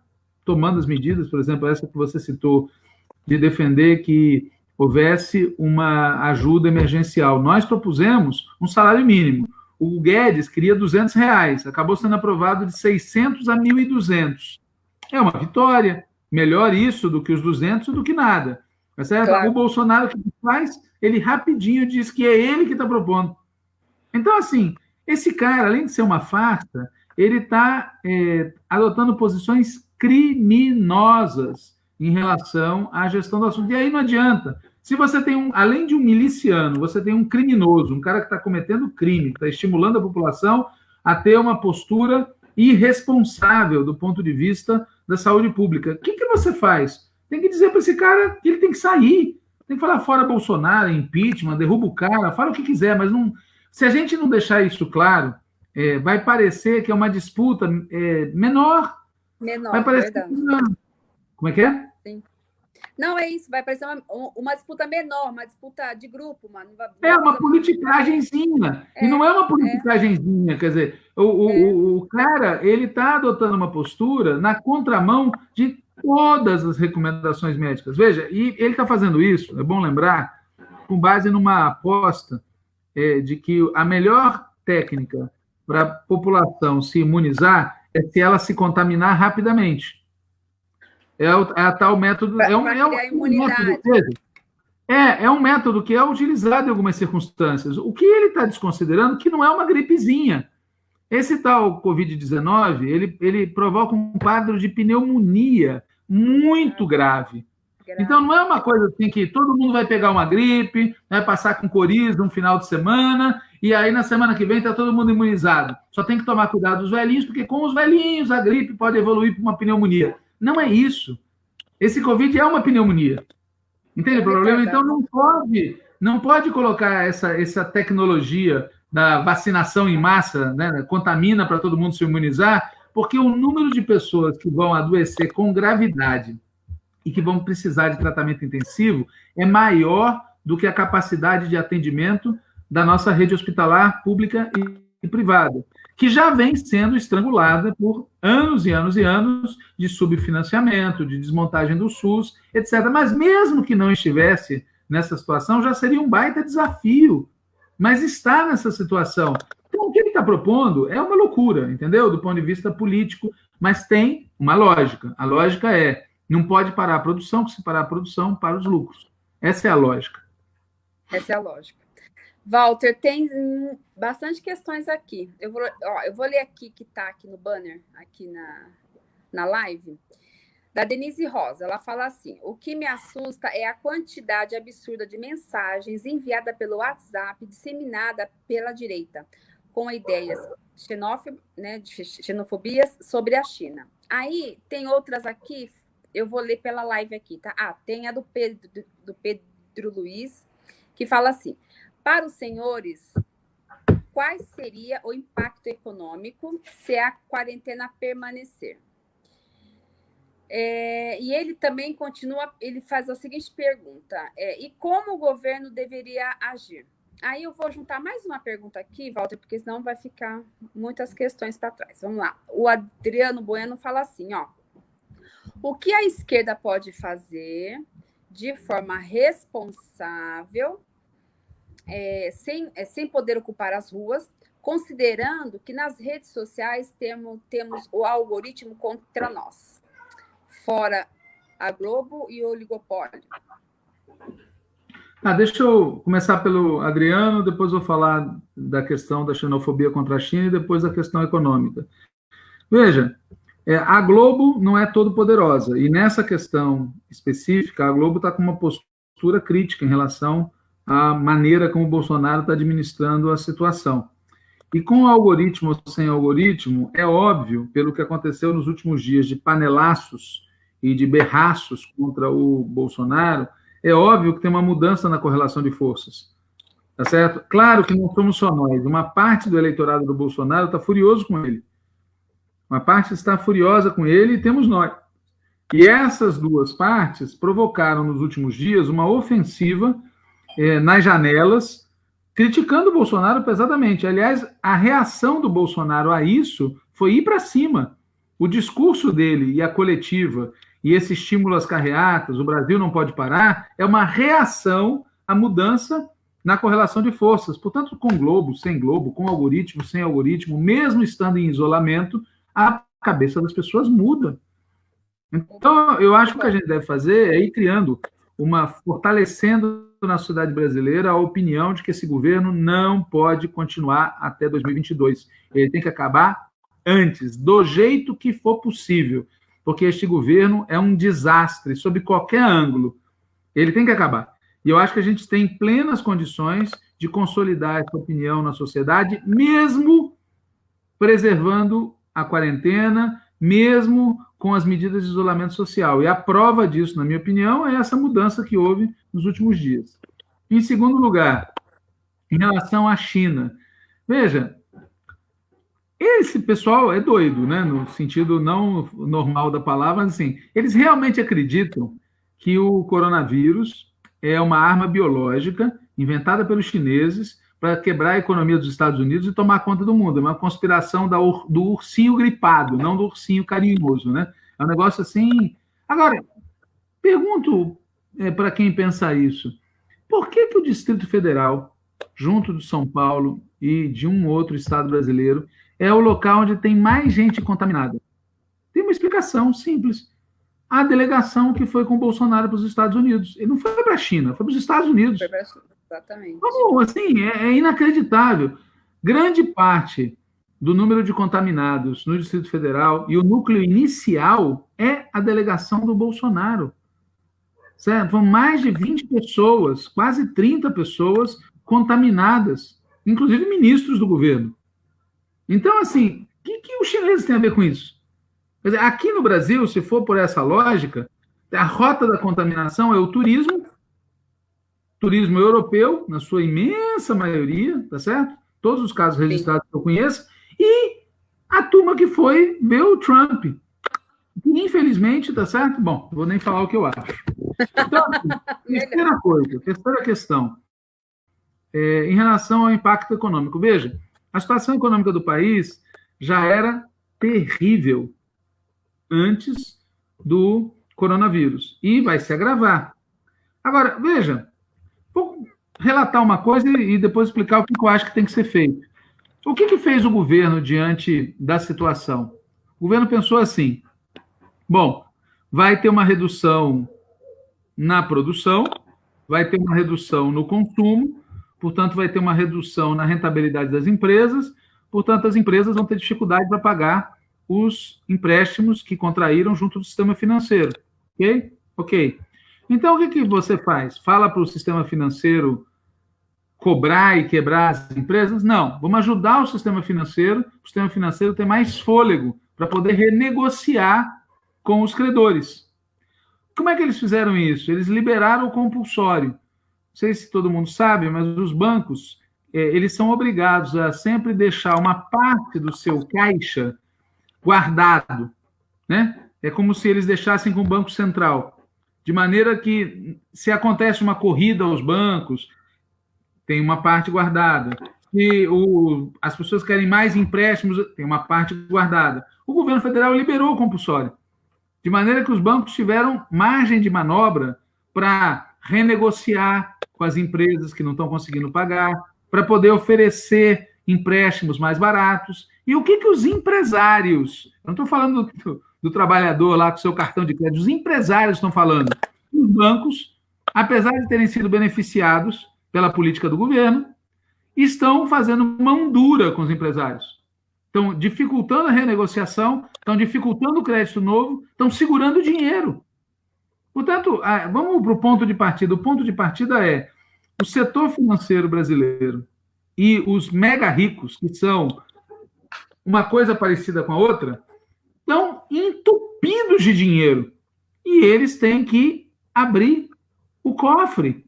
tomando as medidas, por exemplo, essa que você citou, de defender que houvesse uma ajuda emergencial. Nós propusemos um salário mínimo. O Guedes queria 200 reais, acabou sendo aprovado de 600 a 1.200. É uma vitória. Melhor isso do que os 200 do que nada. Tá certo? Claro. O Bolsonaro, o que faz? Ele rapidinho diz que é ele que está propondo. Então, assim, esse cara, além de ser uma farsa, ele está é, adotando posições criminosas em relação à gestão do assunto. E aí não adianta. Se você tem um, além de um miliciano, você tem um criminoso, um cara que está cometendo crime, está estimulando a população a ter uma postura irresponsável do ponto de vista da saúde pública. O que, que você faz? Tem que dizer para esse cara que ele tem que sair. Tem que falar fora Bolsonaro, impeachment, derruba o cara, fala o que quiser, mas não. Se a gente não deixar isso claro, é, vai parecer que é uma disputa é, menor. Menor, vai parecer verdade. Como é que é? Sim. Não, é isso, vai parecer uma, uma disputa menor, uma disputa de grupo. Uma é uma politicagemzinha. É, e não é uma é. politicagemzinha, é. quer dizer, o, o, é. o, cara ele está adotando uma postura na contramão de todas as recomendações médicas. Veja, e ele está fazendo isso, é bom lembrar, com base numa aposta é, de que a melhor técnica para a população se imunizar é se ela se contaminar rapidamente. É, o, é a tal método. é um, é um, um método, é, é um método que é utilizado em algumas circunstâncias. O que ele está desconsiderando que não é uma gripezinha. Esse tal Covid-19, ele, ele provoca um quadro de pneumonia muito grave. Então, não é uma coisa assim que todo mundo vai pegar uma gripe, vai passar com coriza um final de semana, e aí na semana que vem está todo mundo imunizado. Só tem que tomar cuidado dos velhinhos, porque com os velhinhos a gripe pode evoluir para uma pneumonia. Não é isso. Esse Covid é uma pneumonia. Entende o problema? Então não pode, não pode colocar essa, essa tecnologia da vacinação em massa, né, contamina para todo mundo se imunizar, porque o número de pessoas que vão adoecer com gravidade e que vão precisar de tratamento intensivo é maior do que a capacidade de atendimento da nossa rede hospitalar pública e privada que já vem sendo estrangulada por anos e anos e anos de subfinanciamento, de desmontagem do SUS, etc. Mas mesmo que não estivesse nessa situação, já seria um baita desafio. Mas está nessa situação. Então, o que ele está propondo é uma loucura, entendeu? Do ponto de vista político, mas tem uma lógica. A lógica é: não pode parar a produção, que se parar a produção, para os lucros. Essa é a lógica. Essa é a lógica. Walter, tem bastante questões aqui. Eu vou, ó, eu vou ler aqui que está aqui no banner, aqui na, na live, da Denise Rosa. Ela fala assim: o que me assusta é a quantidade absurda de mensagens enviadas pelo WhatsApp, disseminada pela direita, com ideias xenófob, né, de xenofobias sobre a China. Aí tem outras aqui, eu vou ler pela live aqui, tá? Ah, tem a do Pedro, do Pedro Luiz, que fala assim. Para os senhores, qual seria o impacto econômico se a quarentena permanecer? É, e ele também continua, ele faz a seguinte pergunta: é, e como o governo deveria agir? Aí eu vou juntar mais uma pergunta aqui, Walter, porque senão vai ficar muitas questões para trás. Vamos lá. O Adriano Bueno fala assim: ó, o que a esquerda pode fazer de forma responsável é, sem, é, sem poder ocupar as ruas, considerando que nas redes sociais temos, temos o algoritmo contra nós, fora a Globo e o oligopólio. Ah, deixa eu começar pelo Adriano, depois vou falar da questão da xenofobia contra a China e depois da questão econômica. Veja, é, a Globo não é todo poderosa e nessa questão específica a Globo está com uma postura crítica em relação à maneira como o Bolsonaro está administrando a situação. E com algoritmo ou sem algoritmo, é óbvio, pelo que aconteceu nos últimos dias de panelaços e de berraços contra o Bolsonaro, é óbvio que tem uma mudança na correlação de forças. Tá certo? Claro que não somos só nós. Uma parte do eleitorado do Bolsonaro está furioso com ele. Uma parte está furiosa com ele e temos nós. E essas duas partes provocaram nos últimos dias uma ofensiva eh, nas janelas criticando o Bolsonaro pesadamente. Aliás, a reação do Bolsonaro a isso foi ir para cima. O discurso dele e a coletiva e esse estímulo às carreatas, o Brasil não pode parar, é uma reação à mudança na correlação de forças. Portanto, com Globo, sem Globo, com algoritmo, sem algoritmo, mesmo estando em isolamento, a cabeça das pessoas muda. Então, eu acho que o que a gente deve fazer é ir criando uma fortalecendo na sociedade brasileira a opinião de que esse governo não pode continuar até 2022. Ele tem que acabar antes, do jeito que for possível, porque este governo é um desastre sob qualquer ângulo. Ele tem que acabar. E eu acho que a gente tem plenas condições de consolidar essa opinião na sociedade, mesmo preservando a quarentena, mesmo com as medidas de isolamento social. E a prova disso, na minha opinião, é essa mudança que houve nos últimos dias. Em segundo lugar, em relação à China. Veja, esse pessoal é doido, né? no sentido não normal da palavra, assim, eles realmente acreditam que o coronavírus é uma arma biológica inventada pelos chineses para quebrar a economia dos Estados Unidos e tomar conta do mundo. É uma conspiração da, do ursinho gripado, não do ursinho carinhoso, né? É um negócio assim. Agora, pergunto é, para quem pensa isso: por que, que o Distrito Federal, junto de São Paulo e de um outro estado brasileiro, é o local onde tem mais gente contaminada? Tem uma explicação simples. A delegação que foi com Bolsonaro para os Estados Unidos. Ele não foi para a China, foi para os Estados Unidos. Foi Exatamente. Como, assim, é, é inacreditável. Grande parte do número de contaminados no Distrito Federal e o núcleo inicial é a delegação do Bolsonaro. Certo? Vão mais de 20 pessoas, quase 30 pessoas contaminadas, inclusive ministros do governo. Então, assim, o que, que os chineses têm a ver com isso? Dizer, aqui no Brasil, se for por essa lógica, a rota da contaminação é o turismo turismo europeu, na sua imensa maioria, tá certo? Todos os casos registrados Sim. que eu conheço, e a turma que foi ver o Trump. Infelizmente, tá certo? Bom, vou nem falar o que eu acho. Então, terceira coisa, terceira questão, é, em relação ao impacto econômico. Veja, a situação econômica do país já era terrível antes do coronavírus e vai se agravar. Agora, veja, Vou relatar uma coisa e depois explicar o que eu acho que tem que ser feito. O que, que fez o governo diante da situação? O governo pensou assim: bom, vai ter uma redução na produção, vai ter uma redução no consumo, portanto, vai ter uma redução na rentabilidade das empresas, portanto, as empresas vão ter dificuldade para pagar os empréstimos que contraíram junto do sistema financeiro. Ok? Ok. Então, o que, que você faz? Fala para o sistema financeiro cobrar e quebrar as empresas? Não, vamos ajudar o sistema financeiro, o sistema financeiro ter mais fôlego para poder renegociar com os credores. Como é que eles fizeram isso? Eles liberaram o compulsório. Não sei se todo mundo sabe, mas os bancos é, eles são obrigados a sempre deixar uma parte do seu caixa guardado, né? É como se eles deixassem com o Banco Central de maneira que, se acontece uma corrida aos bancos, tem uma parte guardada. Se o, as pessoas querem mais empréstimos, tem uma parte guardada. O governo federal liberou o compulsório, de maneira que os bancos tiveram margem de manobra para renegociar com as empresas que não estão conseguindo pagar, para poder oferecer empréstimos mais baratos. E o que, que os empresários, não estou falando do, do, trabalhador lá com seu cartão de crédito, os empresários estão falando. Os bancos, apesar de terem sido beneficiados pela política do governo, estão fazendo mão dura com os empresários. Estão dificultando a renegociação, estão dificultando o crédito novo, estão segurando o dinheiro. Portanto, vamos para o ponto de partida. O ponto de partida é o setor financeiro brasileiro e os mega ricos, que são uma coisa parecida com a outra, estão entupidos de dinheiro. E eles têm que abrir o cofre.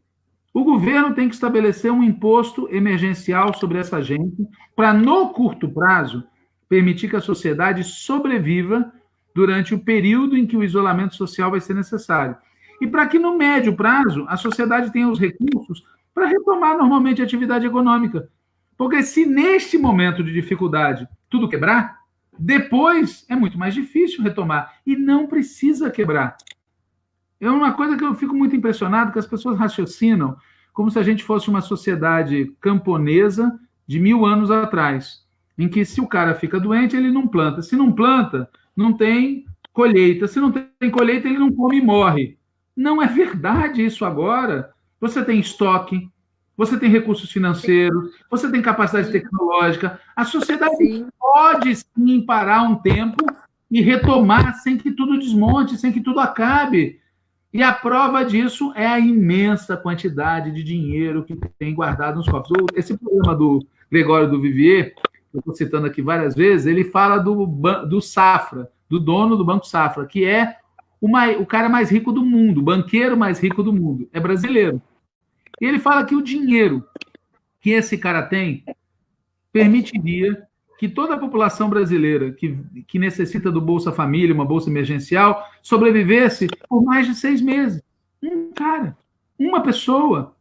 O governo tem que estabelecer um imposto emergencial sobre essa gente, para, no curto prazo, permitir que a sociedade sobreviva durante o período em que o isolamento social vai ser necessário. E para que, no médio prazo, a sociedade tenha os recursos para retomar normalmente a atividade econômica. Porque se neste momento de dificuldade tudo quebrar, depois é muito mais difícil retomar. E não precisa quebrar. É uma coisa que eu fico muito impressionado, que as pessoas raciocinam como se a gente fosse uma sociedade camponesa de mil anos atrás, em que se o cara fica doente, ele não planta. Se não planta, não tem colheita. Se não tem colheita, ele não come e morre. Não é verdade isso agora. Você tem estoque, você tem recursos financeiros, você tem capacidade tecnológica. A sociedade sim. pode sim parar um tempo e retomar sem que tudo desmonte, sem que tudo acabe. E a prova disso é a imensa quantidade de dinheiro que tem guardado nos cofres. Esse programa do Gregório do Vivier, que eu estou citando aqui várias vezes, ele fala do, do Safra, do dono do Banco Safra, que é uma, o cara mais rico do mundo, o banqueiro mais rico do mundo. É brasileiro. E ele fala que o dinheiro que esse cara tem permitiria que toda a população brasileira que, que necessita do Bolsa Família, uma bolsa emergencial, sobrevivesse por mais de seis meses. Um cara, uma pessoa.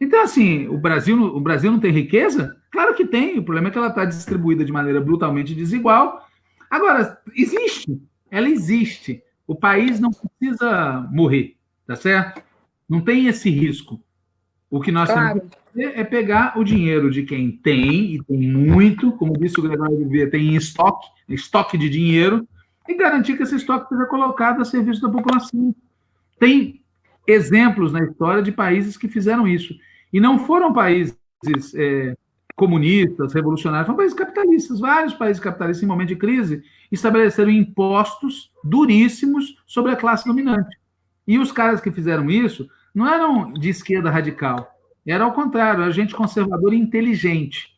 Então, assim, o Brasil, o Brasil não tem riqueza? Claro que tem. O problema é que ela está distribuída de maneira brutalmente desigual. Agora, existe. Ela existe. O país não precisa morrer, tá certo? Não tem esse risco. O que nós claro. temos que fazer é pegar o dinheiro de quem tem, e tem muito, como disse o Gregório Vivier, tem estoque, estoque de dinheiro, e garantir que esse estoque seja colocado a serviço da população. Tem exemplos na história de países que fizeram isso. E não foram países é, comunistas, revolucionários, foram países capitalistas. Vários países capitalistas, em momento de crise, estabeleceram impostos duríssimos sobre a classe dominante. E os caras que fizeram isso não eram de esquerda radical, era ao contrário, era gente conservadora e inteligente,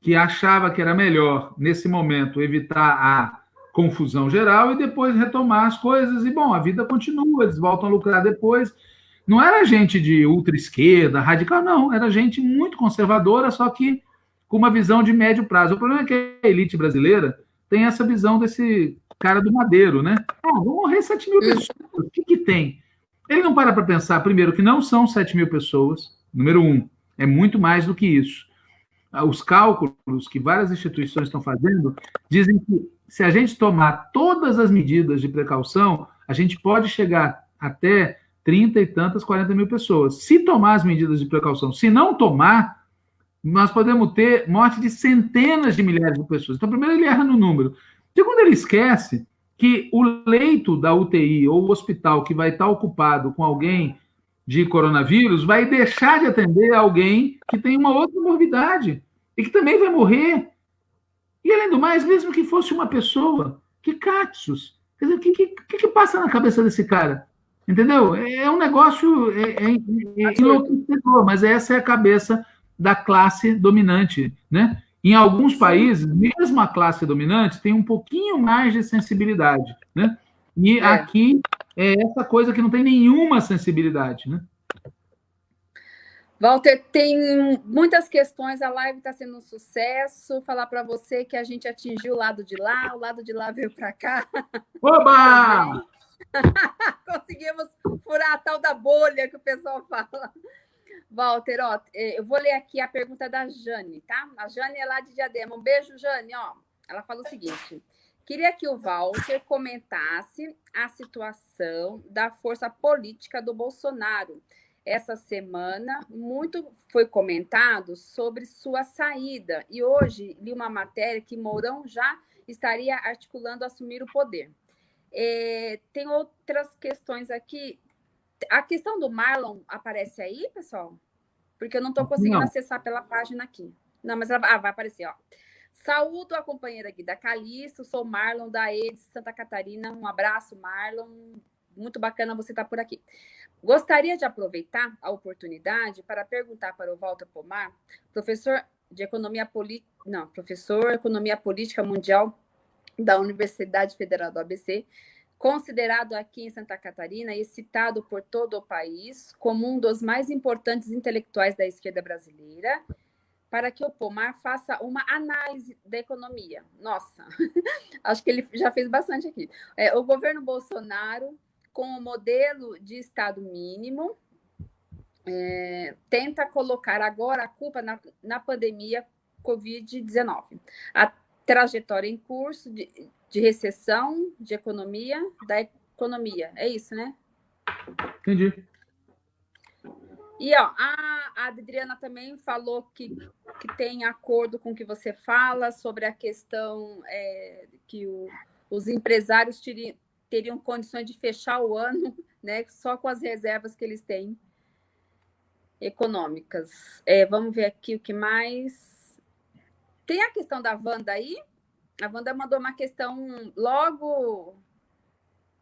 que achava que era melhor, nesse momento, evitar a confusão geral e depois retomar as coisas. E, bom, a vida continua, eles voltam a lucrar depois. Não era gente de ultra-esquerda, radical, não. Era gente muito conservadora, só que com uma visão de médio prazo. O problema é que a elite brasileira tem essa visão desse cara do Madeiro, né? Ah, vão morrer 7 mil pessoas. O que, que tem? Ele não para para pensar, primeiro, que não são 7 mil pessoas, número um, é muito mais do que isso. Ah, os cálculos que várias instituições estão fazendo dizem que se a gente tomar todas as medidas de precaução, a gente pode chegar até 30 e tantas, 40 mil pessoas. Se tomar as medidas de precaução, se não tomar, nós podemos ter morte de centenas de milhares de pessoas. Então, primeiro, ele erra no número. Segundo, ele esquece que o leito da UTI ou o hospital que vai estar ocupado com alguém de coronavírus vai deixar de atender alguém que tem uma outra morbidade e que também vai morrer. E além do mais, mesmo que fosse uma pessoa, que catsus. Quer dizer, o que, que, que, passa na cabeça desse cara? Entendeu? É um negócio é, é, é enlouquecedor, mas essa é a cabeça da classe dominante, né? Em alguns países, mesmo a classe dominante tem um pouquinho mais de sensibilidade, né? E é. aqui é essa coisa que não tem nenhuma sensibilidade, né? Walter, tem muitas questões, a live está sendo um sucesso. Falar para você que a gente atingiu o lado de lá, o lado de lá veio para cá. Oba! Conseguimos furar a tal da bolha que o pessoal fala. Walter, ó, é, eu vou ler aqui a pergunta da Jane, tá? A Jane é lá de Diadema. Um beijo, Jane, ó. Ela fala o seguinte: queria que o Walter comentasse a situação da força política do Bolsonaro. essa semana, muito foi comentado sobre sua saída. E hoje li uma matéria que Mourão já estaria articulando assumir o poder. É, tem outras questões aqui. A questão do Marlon aparece aí, pessoal? Porque eu não estou conseguindo não. acessar pela página aqui. Não, mas ela, ah, vai aparecer, ó. Saúdo a companheira aqui da Calixto, sou Marlon da EDS Santa Catarina. Um abraço, Marlon. Muito bacana você estar por aqui. Gostaria de aproveitar a oportunidade para perguntar para o Walter Pomar, professor de Economia Política, não, professor Economia Política Mundial da Universidade Federal do ABC, considerado aqui em Santa Catarina e citado por todo o país como um dos mais importantes intelectuais da esquerda brasileira, para que o Pomar faça uma análise da economia. Nossa, acho que ele já fez bastante aqui. É, o governo Bolsonaro com o modelo de Estado mínimo, é, tenta colocar agora a culpa na, na pandemia Covid-19. A trajetória em curso de, de recessão, de economia, da economia. É isso, né? Entendi. E ó, a, a Adriana também falou que, que tem acordo com o que você fala sobre a questão é, que o, os empresários teriam, teriam condições de fechar o ano né, só com as reservas que eles têm econômicas. É, vamos ver aqui o que mais. Tem a questão da Wanda aí? A Wanda mandou uma questão logo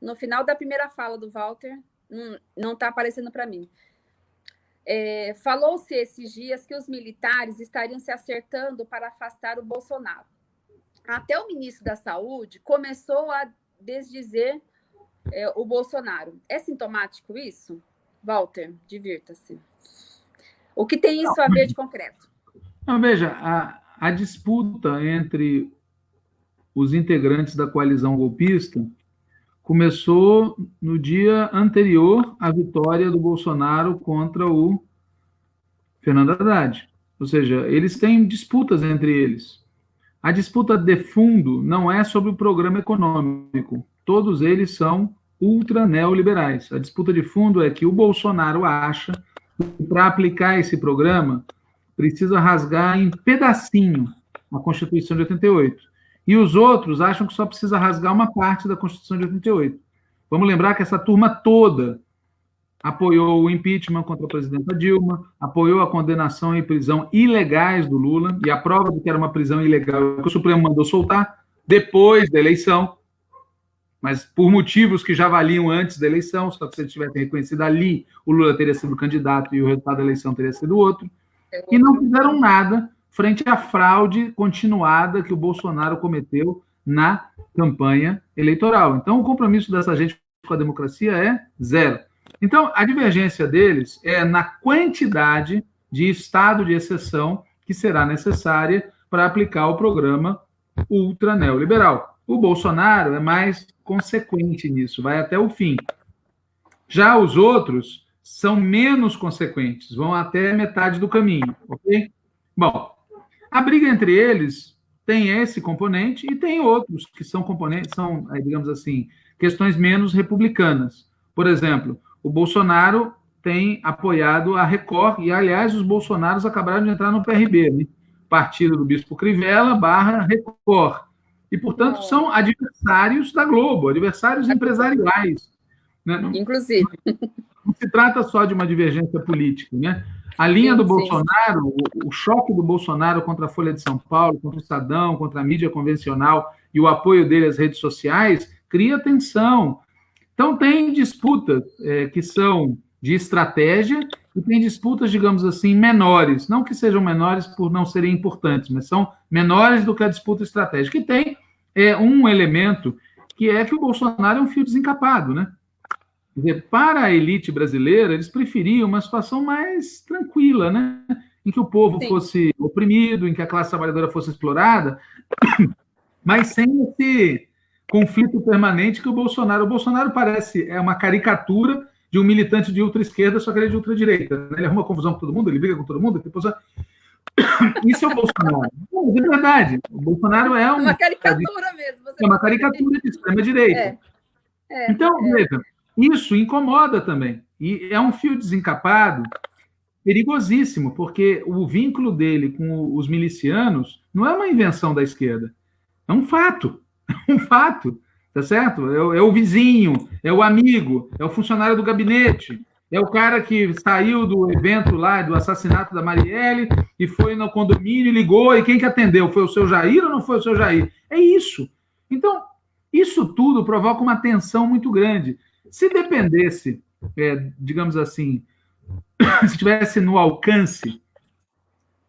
no final da primeira fala do Walter. Não está aparecendo para mim. É, Falou-se esses dias que os militares estariam se acertando para afastar o Bolsonaro. Até o ministro da Saúde começou a desdizer é, o Bolsonaro. É sintomático isso? Walter, divirta-se. O que tem isso a ver de concreto? Não, veja, a, a disputa entre os integrantes da coalizão golpista começou no dia anterior à vitória do Bolsonaro contra o Fernando Haddad. Ou seja, eles têm disputas entre eles. A disputa de fundo não é sobre o programa econômico. Todos eles são ultra neoliberais. A disputa de fundo é que o Bolsonaro acha que para aplicar esse programa precisa rasgar em pedacinho a Constituição de 88. E os outros acham que só precisa rasgar uma parte da Constituição de 88. Vamos lembrar que essa turma toda apoiou o impeachment contra a presidenta Dilma, apoiou a condenação e prisão ilegais do Lula, e a prova de que era uma prisão ilegal que o Supremo mandou soltar depois da eleição, mas por motivos que já valiam antes da eleição, só que se ele tivesse reconhecido ali, o Lula teria sido candidato e o resultado da eleição teria sido outro, e não fizeram nada frente à fraude continuada que o Bolsonaro cometeu na campanha eleitoral. Então, o compromisso dessa gente com a democracia é zero. Então, a divergência deles é na quantidade de estado de exceção que será necessária para aplicar o programa ultra neoliberal. O Bolsonaro é mais consequente nisso, vai até o fim. Já os outros são menos consequentes, vão até metade do caminho, ok? Bom, a briga entre eles tem esse componente e tem outros que são componentes, são, digamos assim, questões menos republicanas. Por exemplo, o Bolsonaro tem apoiado a Record, e, aliás, os bolsonaros acabaram de entrar no PRB, né? Partido do Bispo Crivella barra Record. E, portanto, são adversários da Globo, adversários empresariais. Né? Inclusive. Não se trata só de uma divergência política. Né? A linha do Bolsonaro, o, o, choque do Bolsonaro contra a Folha de São Paulo, contra o Estadão, contra a mídia convencional e o apoio dele às redes sociais, cria tensão, então, tem disputas é, que são de estratégia e tem disputas, digamos assim, menores. Não que sejam menores por não serem importantes, mas são menores do que a disputa estratégica. E tem é, um elemento que é que o Bolsonaro é um fio desencapado, né? Dizer, para a elite brasileira, eles preferiam uma situação mais tranquila, né? Em que o povo Sim. fosse oprimido, em que a classe trabalhadora fosse explorada, mas sem esse conflito permanente que o Bolsonaro. O Bolsonaro parece é uma caricatura de um militante de ultra-esquerda, só que ele é de ultra-direita. Né? Ele arruma confusão com todo mundo, ele briga com todo mundo. Depois... Isso é o Bolsonaro. Não, de verdade. O Bolsonaro é um, uma caricatura mesmo. é uma caricatura de extrema-direita. É. É, então, é. veja, isso incomoda também. E é um fio desencapado perigosíssimo, porque o vínculo dele com os milicianos não é uma invenção da esquerda, é um fato, é um fato, tá certo? É, é o vizinho, é o amigo, é o funcionário do gabinete, é o cara que saiu do evento lá, do assassinato da Marielle, e foi no condomínio, ligou, e quem que atendeu? Foi o seu Jair ou não foi o seu Jair? É isso. Então, isso tudo provoca uma tensão muito grande. Se dependesse, é, digamos assim, se estivesse no alcance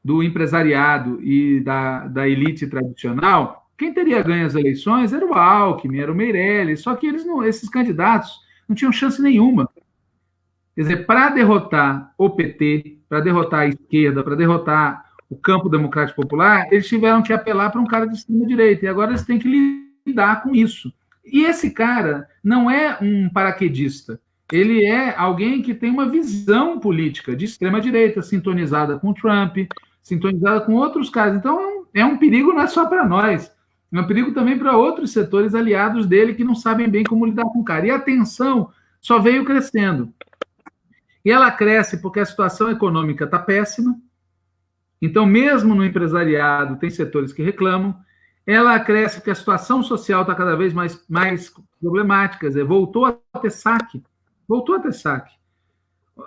do empresariado e da, da elite tradicional, quem teria ganho as eleições era o Alckmin, era o Meirelles, só que eles não, esses candidatos não tinham chance nenhuma. Quer dizer, para derrotar o PT, para derrotar a esquerda, para derrotar o campo democrático popular, eles tiveram que apelar para um cara de extrema-direita, e agora eles têm que lidar com isso. E esse cara não é um paraquedista, ele é alguém que tem uma visão política de extrema-direita, sintonizada com Trump, sintonizada com outros caras. Então, é um, é perigo não é só para nós, é um perigo também para outros setores aliados dele que não sabem bem como lidar com o cara. E a tensão só veio crescendo. E ela cresce porque a situação econômica está péssima. Então, mesmo no empresariado, tem setores que reclamam. Ela cresce porque a situação social está cada vez mais, mais problemática. Dizer, voltou a ter saque. Voltou a ter saque.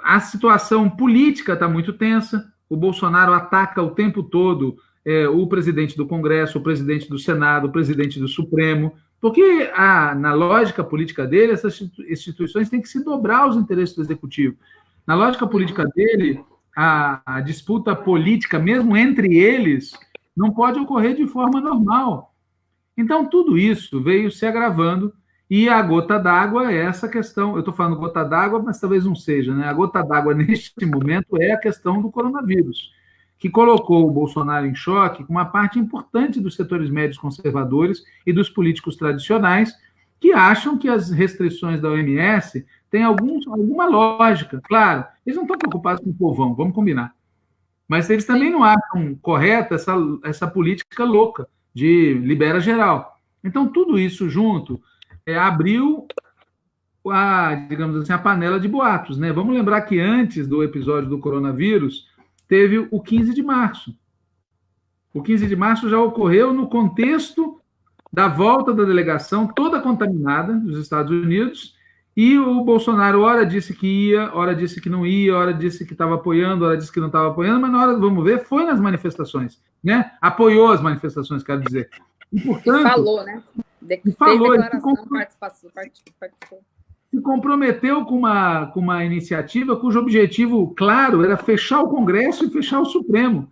A situação política está muito tensa. O Bolsonaro ataca o tempo todo é, o presidente do Congresso, o presidente do Senado, o presidente do Supremo, porque a, na lógica política dele, essas instituições têm que se dobrar aos interesses do executivo. Na lógica política dele, a, a disputa política, mesmo entre eles, não pode ocorrer de forma normal. Então, tudo isso veio se agravando, e a gota d'água é essa questão. Eu estou falando gota d'água, mas talvez não seja, né? A gota d'água neste momento é a questão do coronavírus, que colocou o Bolsonaro em choque com uma parte importante dos setores médios conservadores e dos políticos tradicionais, que acham que as restrições da OMS tem algum, alguma lógica. Claro, eles não estão preocupados com o povão, vamos combinar. Mas eles também não acham correta essa, essa política louca de libera geral. Então, tudo isso junto é, abriu a, digamos assim, a panela de boatos. Né? Vamos lembrar que antes do episódio do coronavírus, teve o 15 de março. O 15 de março já ocorreu no contexto da volta da delegação toda contaminada dos Estados Unidos e o Bolsonaro, ora disse que ia, ora disse que não ia, ora disse que estava apoiando, ora disse que não estava apoiando, mas na hora, vamos ver, foi nas manifestações, né? Apoiou as manifestações, quero dizer. E, portanto, falou, né? De falou, se, participou. se comprometeu com uma, com uma iniciativa cujo objetivo, claro, era fechar o Congresso e fechar o Supremo.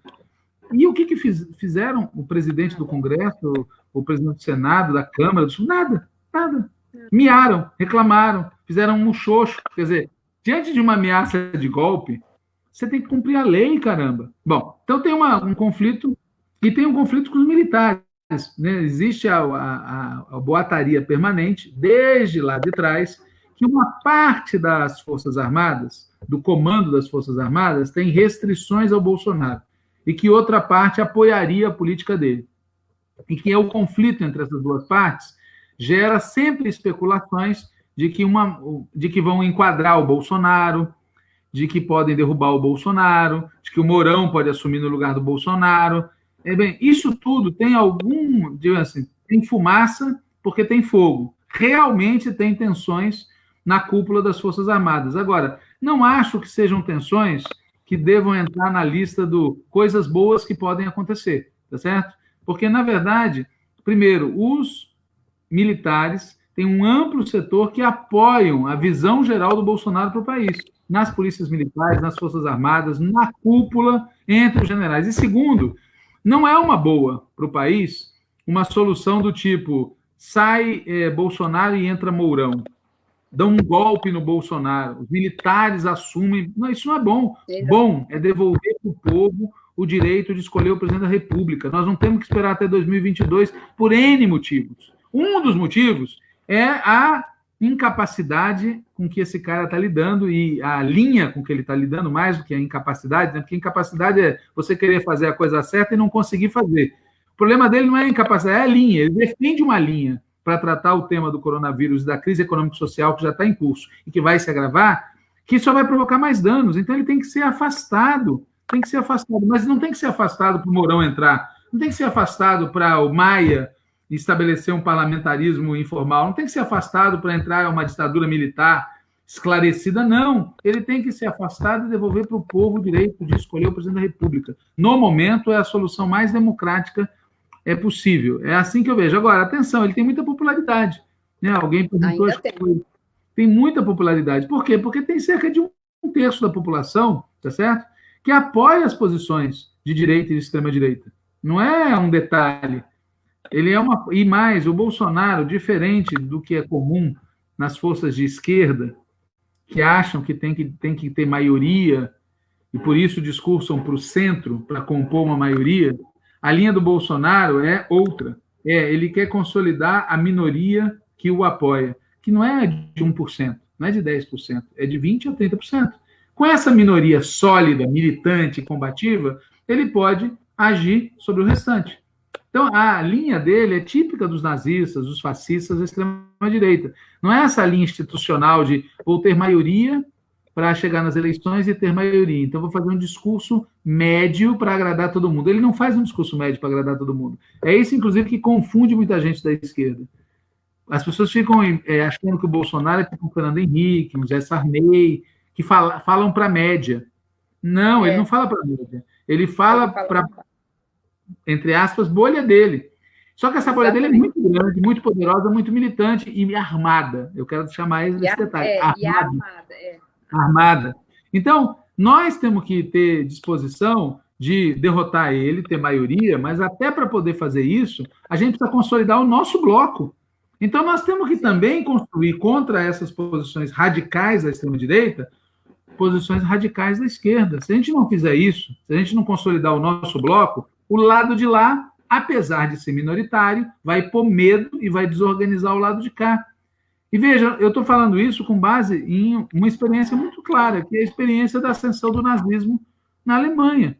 E o que, que fiz, fizeram o presidente do Congresso, o presidente do Senado, da Câmara, do nada, nada miaram, reclamaram, fizeram um muxoxo. Quer dizer, diante de uma ameaça de golpe, você tem que cumprir a lei, caramba. Bom, então tem uma, um conflito, e tem um conflito com os militares. Né? Existe a, a, a boataria permanente, desde lá de trás, que uma parte das Forças Armadas, do comando das Forças Armadas, tem restrições ao Bolsonaro, e que outra parte apoiaria a política dele. E que é o conflito entre essas duas partes gera sempre especulações de que, uma, de que vão enquadrar o Bolsonaro, de que podem derrubar o Bolsonaro, de que o Mourão pode assumir no lugar do Bolsonaro. É, bem, isso tudo tem algum, digamos assim, tem fumaça porque tem fogo. Realmente tem tensões na cúpula das Forças Armadas. Agora, não acho que sejam tensões que devam entrar na lista do coisas boas que podem acontecer, tá certo? Porque, na verdade, primeiro, os militares têm um amplo setor que apoiam a visão geral do Bolsonaro para o país, nas polícias militares, nas Forças Armadas, na cúpula entre os generais. E segundo, não é uma boa para o país uma solução do tipo sai é, Bolsonaro e entra Mourão, dão um golpe no Bolsonaro, os militares assumem. Não, isso não é bom. Bom é devolver para o povo o direito de escolher o presidente da República. Nós não temos que esperar até 2022 por N motivos. Um dos motivos é a incapacidade com que esse cara está lidando e a linha com que ele está lidando, mais do que a incapacidade, né? porque incapacidade é você querer fazer a coisa certa e não conseguir fazer. O problema dele não é a incapacidade, é a linha. Ele defende uma linha para tratar o tema do coronavírus, da crise econômico-social que já está em curso e que vai se agravar, que só vai provocar mais danos. Então ele tem que ser afastado, tem que ser afastado, mas não tem que ser afastado para o Mourão entrar, não tem que ser afastado para o Maia estabelecer um parlamentarismo informal, não tem que ser afastado para entrar uma ditadura militar esclarecida, não. Ele tem que ser afastado e devolver para o povo o direito de escolher o presidente da República. No momento, é a solução mais democrática é possível. É assim que eu vejo. Agora, atenção, ele tem muita popularidade. Né? Alguém perguntou. Tem. tem muita popularidade. Por quê? Porque tem cerca de um terço da população, tá certo? Que apoia as posições de direita e de extrema-direita. Não é um detalhe. Ele é uma. E mais, o Bolsonaro, diferente do que é comum nas forças de esquerda, que acham que tem que, tem que ter maioria e por isso discursam para o centro para compor uma maioria, a linha do Bolsonaro é outra. É, ele quer consolidar a minoria que o apoia, que não é de 1%, não é de 10%, é de 20% a 30%. Com essa minoria sólida, militante, combativa, ele pode agir sobre o restante. Então, a linha dele é típica dos nazistas, dos fascistas da extrema-direita. Não é essa linha institucional de vou ter maioria para chegar nas eleições e ter maioria. Então, vou fazer um discurso médio para agradar todo mundo. Ele não faz um discurso médio para agradar todo mundo. É isso, inclusive, que confunde muita gente da esquerda. As pessoas ficam é, achando que o Bolsonaro é tipo o Fernando Henrique, o Zé Sarney, que fala, falam para a média. Não, é. ele não fala para a média. Ele fala para entre aspas, bolha dele. Só que essa bolha dele é muito grande, muito poderosa, muito militante e armada. Eu quero chamar esse e detalhe. É, armada. armada, é. armada. Então, nós temos que ter disposição de derrotar ele, ter maioria, mas até para poder fazer isso, a gente precisa consolidar o nosso bloco. Então, nós temos que também construir contra essas posições radicais da extrema-direita, posições radicais da esquerda. Se a gente não fizer isso, se a gente não consolidar o nosso bloco, o lado de lá, apesar de ser minoritário, vai pôr medo e vai desorganizar o lado de cá. E veja, eu estou falando isso com base em uma experiência muito clara, que é a experiência da ascensão do nazismo na Alemanha.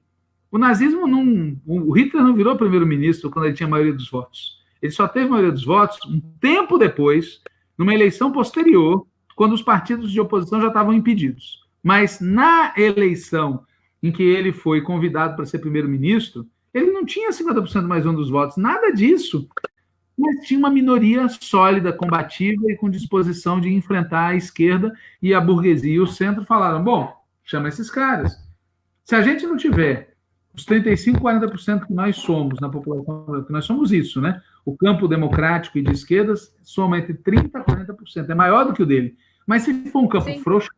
O nazismo não. O Hitler não virou primeiro-ministro quando ele tinha a maioria dos votos. Ele só teve a maioria dos votos um tempo depois, numa eleição posterior, quando os partidos de oposição já estavam impedidos. Mas na eleição em que ele foi convidado para ser primeiro-ministro, ele não tinha 50% mais um dos votos, nada disso. Mas tinha uma minoria sólida, combativa e com disposição de enfrentar a esquerda e a burguesia e o centro falaram: bom, chama esses caras. Se a gente não tiver os 35, 40% que nós somos na população, que nós somos isso, né? O campo democrático e de esquerdas soma entre 30% e 40%, é maior do que o dele. Mas se for um campo Sim. frouxo,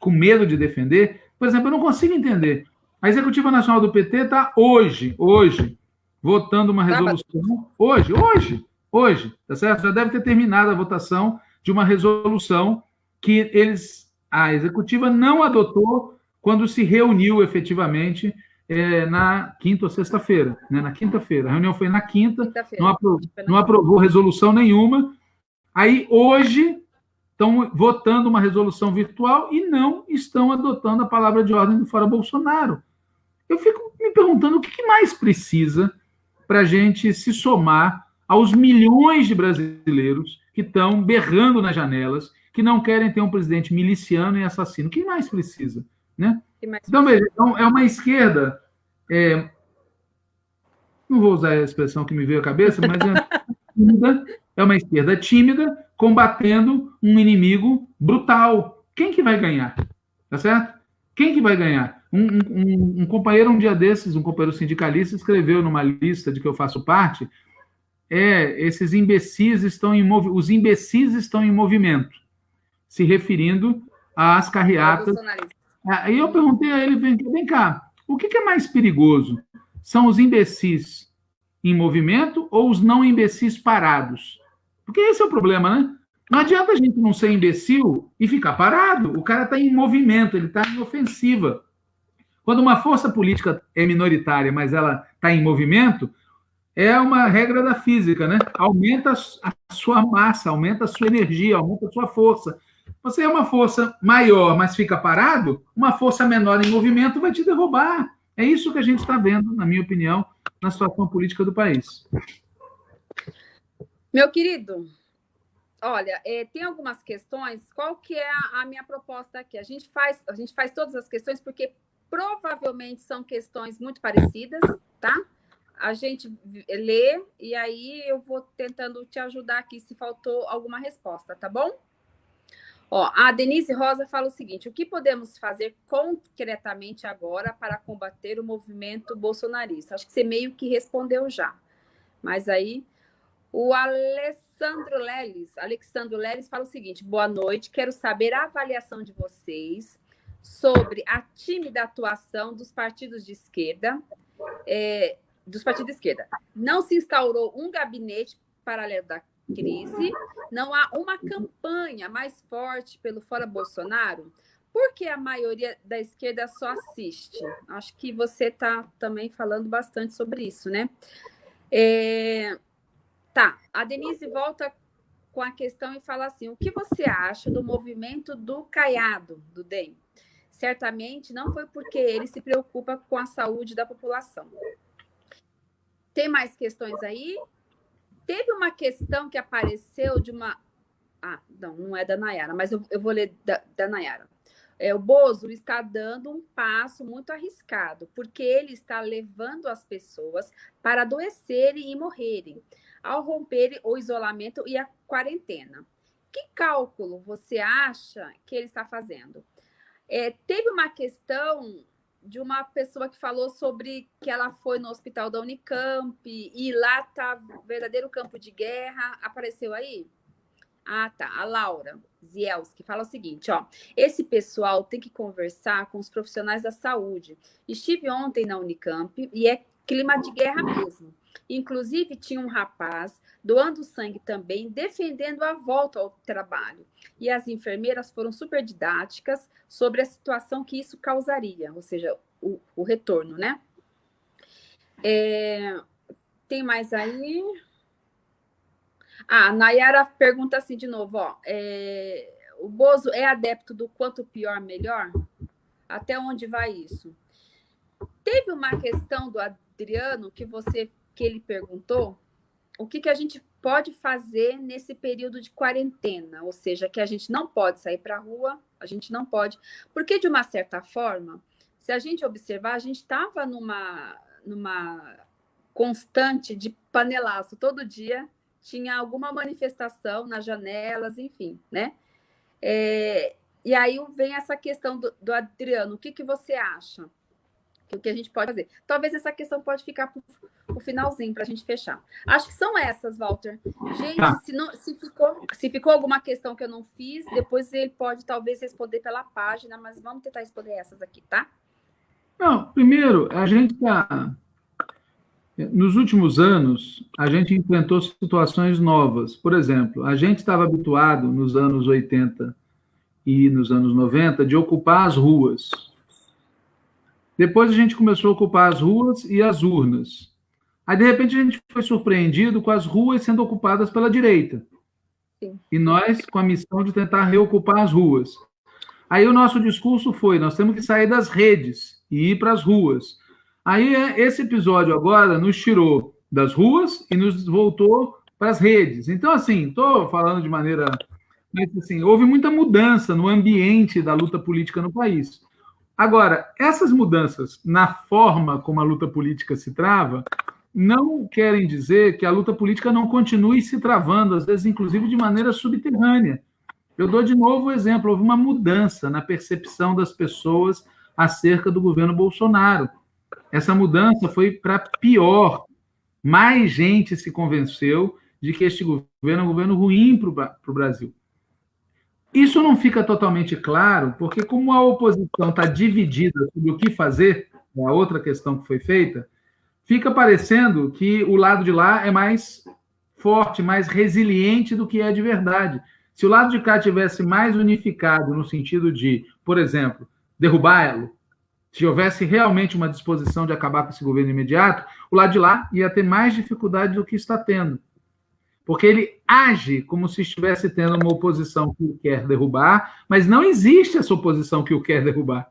com medo de defender, por exemplo, eu não consigo entender a Executiva Nacional do PT está hoje, hoje, votando uma resolução. Hoje, hoje, hoje, tá certo? Já deve ter terminado a votação de uma resolução que eles, a Executiva não adotou quando se reuniu efetivamente é, na quinta ou sexta-feira, né? na quinta-feira. A reunião foi na quinta, quinta não, aprovou, não aprovou resolução nenhuma. Aí, hoje, estão votando uma resolução virtual e não estão adotando a palavra de ordem do Fora Bolsonaro. Eu fico me perguntando o que mais precisa para a gente se somar aos milhões de brasileiros que estão berrando nas janelas, que não querem ter um presidente miliciano e assassino. O que mais precisa? Né? Mais então, veja, então, é uma esquerda. É, não vou usar a expressão que me veio à cabeça, mas é, tímida, é uma esquerda tímida combatendo um inimigo brutal. Quem que vai ganhar? Tá certo? Quem que vai ganhar? Um, um, um, companheiro, um dia desses, um companheiro sindicalista, escreveu numa lista de que eu faço parte, é, esses imbecis estão em os imbecis estão em movimento, se referindo às carreatas. Aí eu perguntei a ele, vem, vem cá, o que, que é mais perigoso? São os imbecis em movimento ou os não imbecis parados? Porque esse é o problema, né? Não adianta a gente não ser imbecil e ficar parado. O cara está em movimento, ele está em ofensiva. Quando uma força política é minoritária, mas ela está em movimento, é uma regra da física, né? Aumenta a sua massa, aumenta a sua energia, aumenta a sua força. Você é uma força maior, mas fica parado, uma força menor em movimento vai te derrubar. É isso que a gente está vendo, na minha opinião, na situação política do país. Meu querido, olha, é, tem algumas questões. Qual que é a, a, minha proposta aqui? A gente faz, a gente faz todas as questões porque provavelmente são questões muito parecidas, tá? A gente lê e aí eu vou tentando te ajudar aqui se faltou alguma resposta, tá bom? Ó, a Denise Rosa fala o seguinte: o que podemos fazer concretamente agora para combater o movimento bolsonarista? Acho que você meio que respondeu já. Mas aí o Alessandro Leles, Alexandro Leles fala o seguinte: boa noite, quero saber a avaliação de vocês sobre a tímida atuação dos partidos de esquerda, é, dos partidos de esquerda. Não se instaurou um gabinete paralelo da crise, não há uma campanha mais forte pelo fora Bolsonaro, porque a maioria da esquerda só assiste. Acho que você está também falando bastante sobre isso, né? É, Tá, a Denise volta com a questão e fala assim: o que você acha do movimento do Caiado, do DEM? Certamente não foi porque ele se preocupa com a saúde da população. Tem mais questões aí? Teve uma questão que apareceu de uma. Ah, não, não é da Nayara, mas eu, eu vou ler da, da Nayara. É, o Bozo está dando um passo muito arriscado, porque ele está levando as pessoas para adoecerem e morrerem ao romper o isolamento e a quarentena. Que cálculo você acha que ele está fazendo? É, teve uma questão de uma pessoa que falou sobre que ela foi no hospital da Unicamp e lá está verdadeiro campo de guerra. Apareceu aí? Ah, tá. A Laura Zielski fala o seguinte, ó. Esse pessoal tem que conversar com os profissionais da saúde. Estive ontem na Unicamp e é clima de guerra mesmo. Inclusive, tinha um rapaz doando sangue também, defendendo a volta ao trabalho. E as enfermeiras foram super didáticas sobre a situação que isso causaria, ou seja, o, o retorno, né? É, tem mais aí? Ah, a Nayara pergunta assim de novo, ó. É, o Bozo é adepto do quanto pior, melhor? Até onde vai isso? Teve uma questão do Adriano que você que ele perguntou o que, que a gente pode fazer nesse período de quarentena, ou seja, que a gente não pode sair para a rua, a gente não pode, porque de uma certa forma, se a gente observar, a gente estava numa, numa constante de panelaço, todo dia tinha alguma manifestação nas janelas, enfim, né? É, e aí vem essa questão do, do Adriano, o que, que você acha? O que a gente pode fazer. Talvez essa questão pode ficar para o finalzinho, para a gente fechar. Acho que são essas, Walter. Gente, tá. se, não, se, ficou, se ficou alguma questão que eu não fiz, depois ele pode talvez responder pela página, mas vamos tentar responder essas aqui, tá? Não, primeiro, a gente está. Nos últimos anos, a gente enfrentou situações novas. Por exemplo, a gente estava habituado nos anos 80 e nos anos 90 de ocupar as ruas depois a gente começou a ocupar as ruas e as urnas. Aí, de repente, a gente foi surpreendido com as ruas sendo ocupadas pela direita. Sim. E nós com a missão de tentar reocupar as ruas. Aí o nosso discurso foi: nós temos que sair das redes e ir para as ruas. Aí é, esse episódio agora nos tirou das ruas e nos voltou para as redes. Então, assim, estou falando de maneira. Mas, assim, houve muita mudança no ambiente da luta política no país. Agora, essas mudanças na forma como a luta política se trava não querem dizer que a luta política não continue se travando, às vezes, inclusive, de maneira subterrânea. Eu dou de novo o exemplo: houve uma mudança na percepção das pessoas acerca do governo Bolsonaro. Essa mudança foi para pior. Mais gente se convenceu de que este governo é um governo ruim para o Brasil. Isso não fica totalmente claro, porque como a oposição está dividida sobre o que fazer, é a outra questão que foi feita, fica parecendo que o lado de lá é mais forte, mais resiliente do que é de verdade. Se o lado de cá tivesse mais unificado no sentido de, por exemplo, derrubá-lo, se houvesse realmente uma disposição de acabar com esse governo imediato, o lado de lá ia ter mais dificuldade do que está tendo porque ele age como se estivesse tendo uma oposição que o quer derrubar, mas não existe essa oposição que o quer derrubar.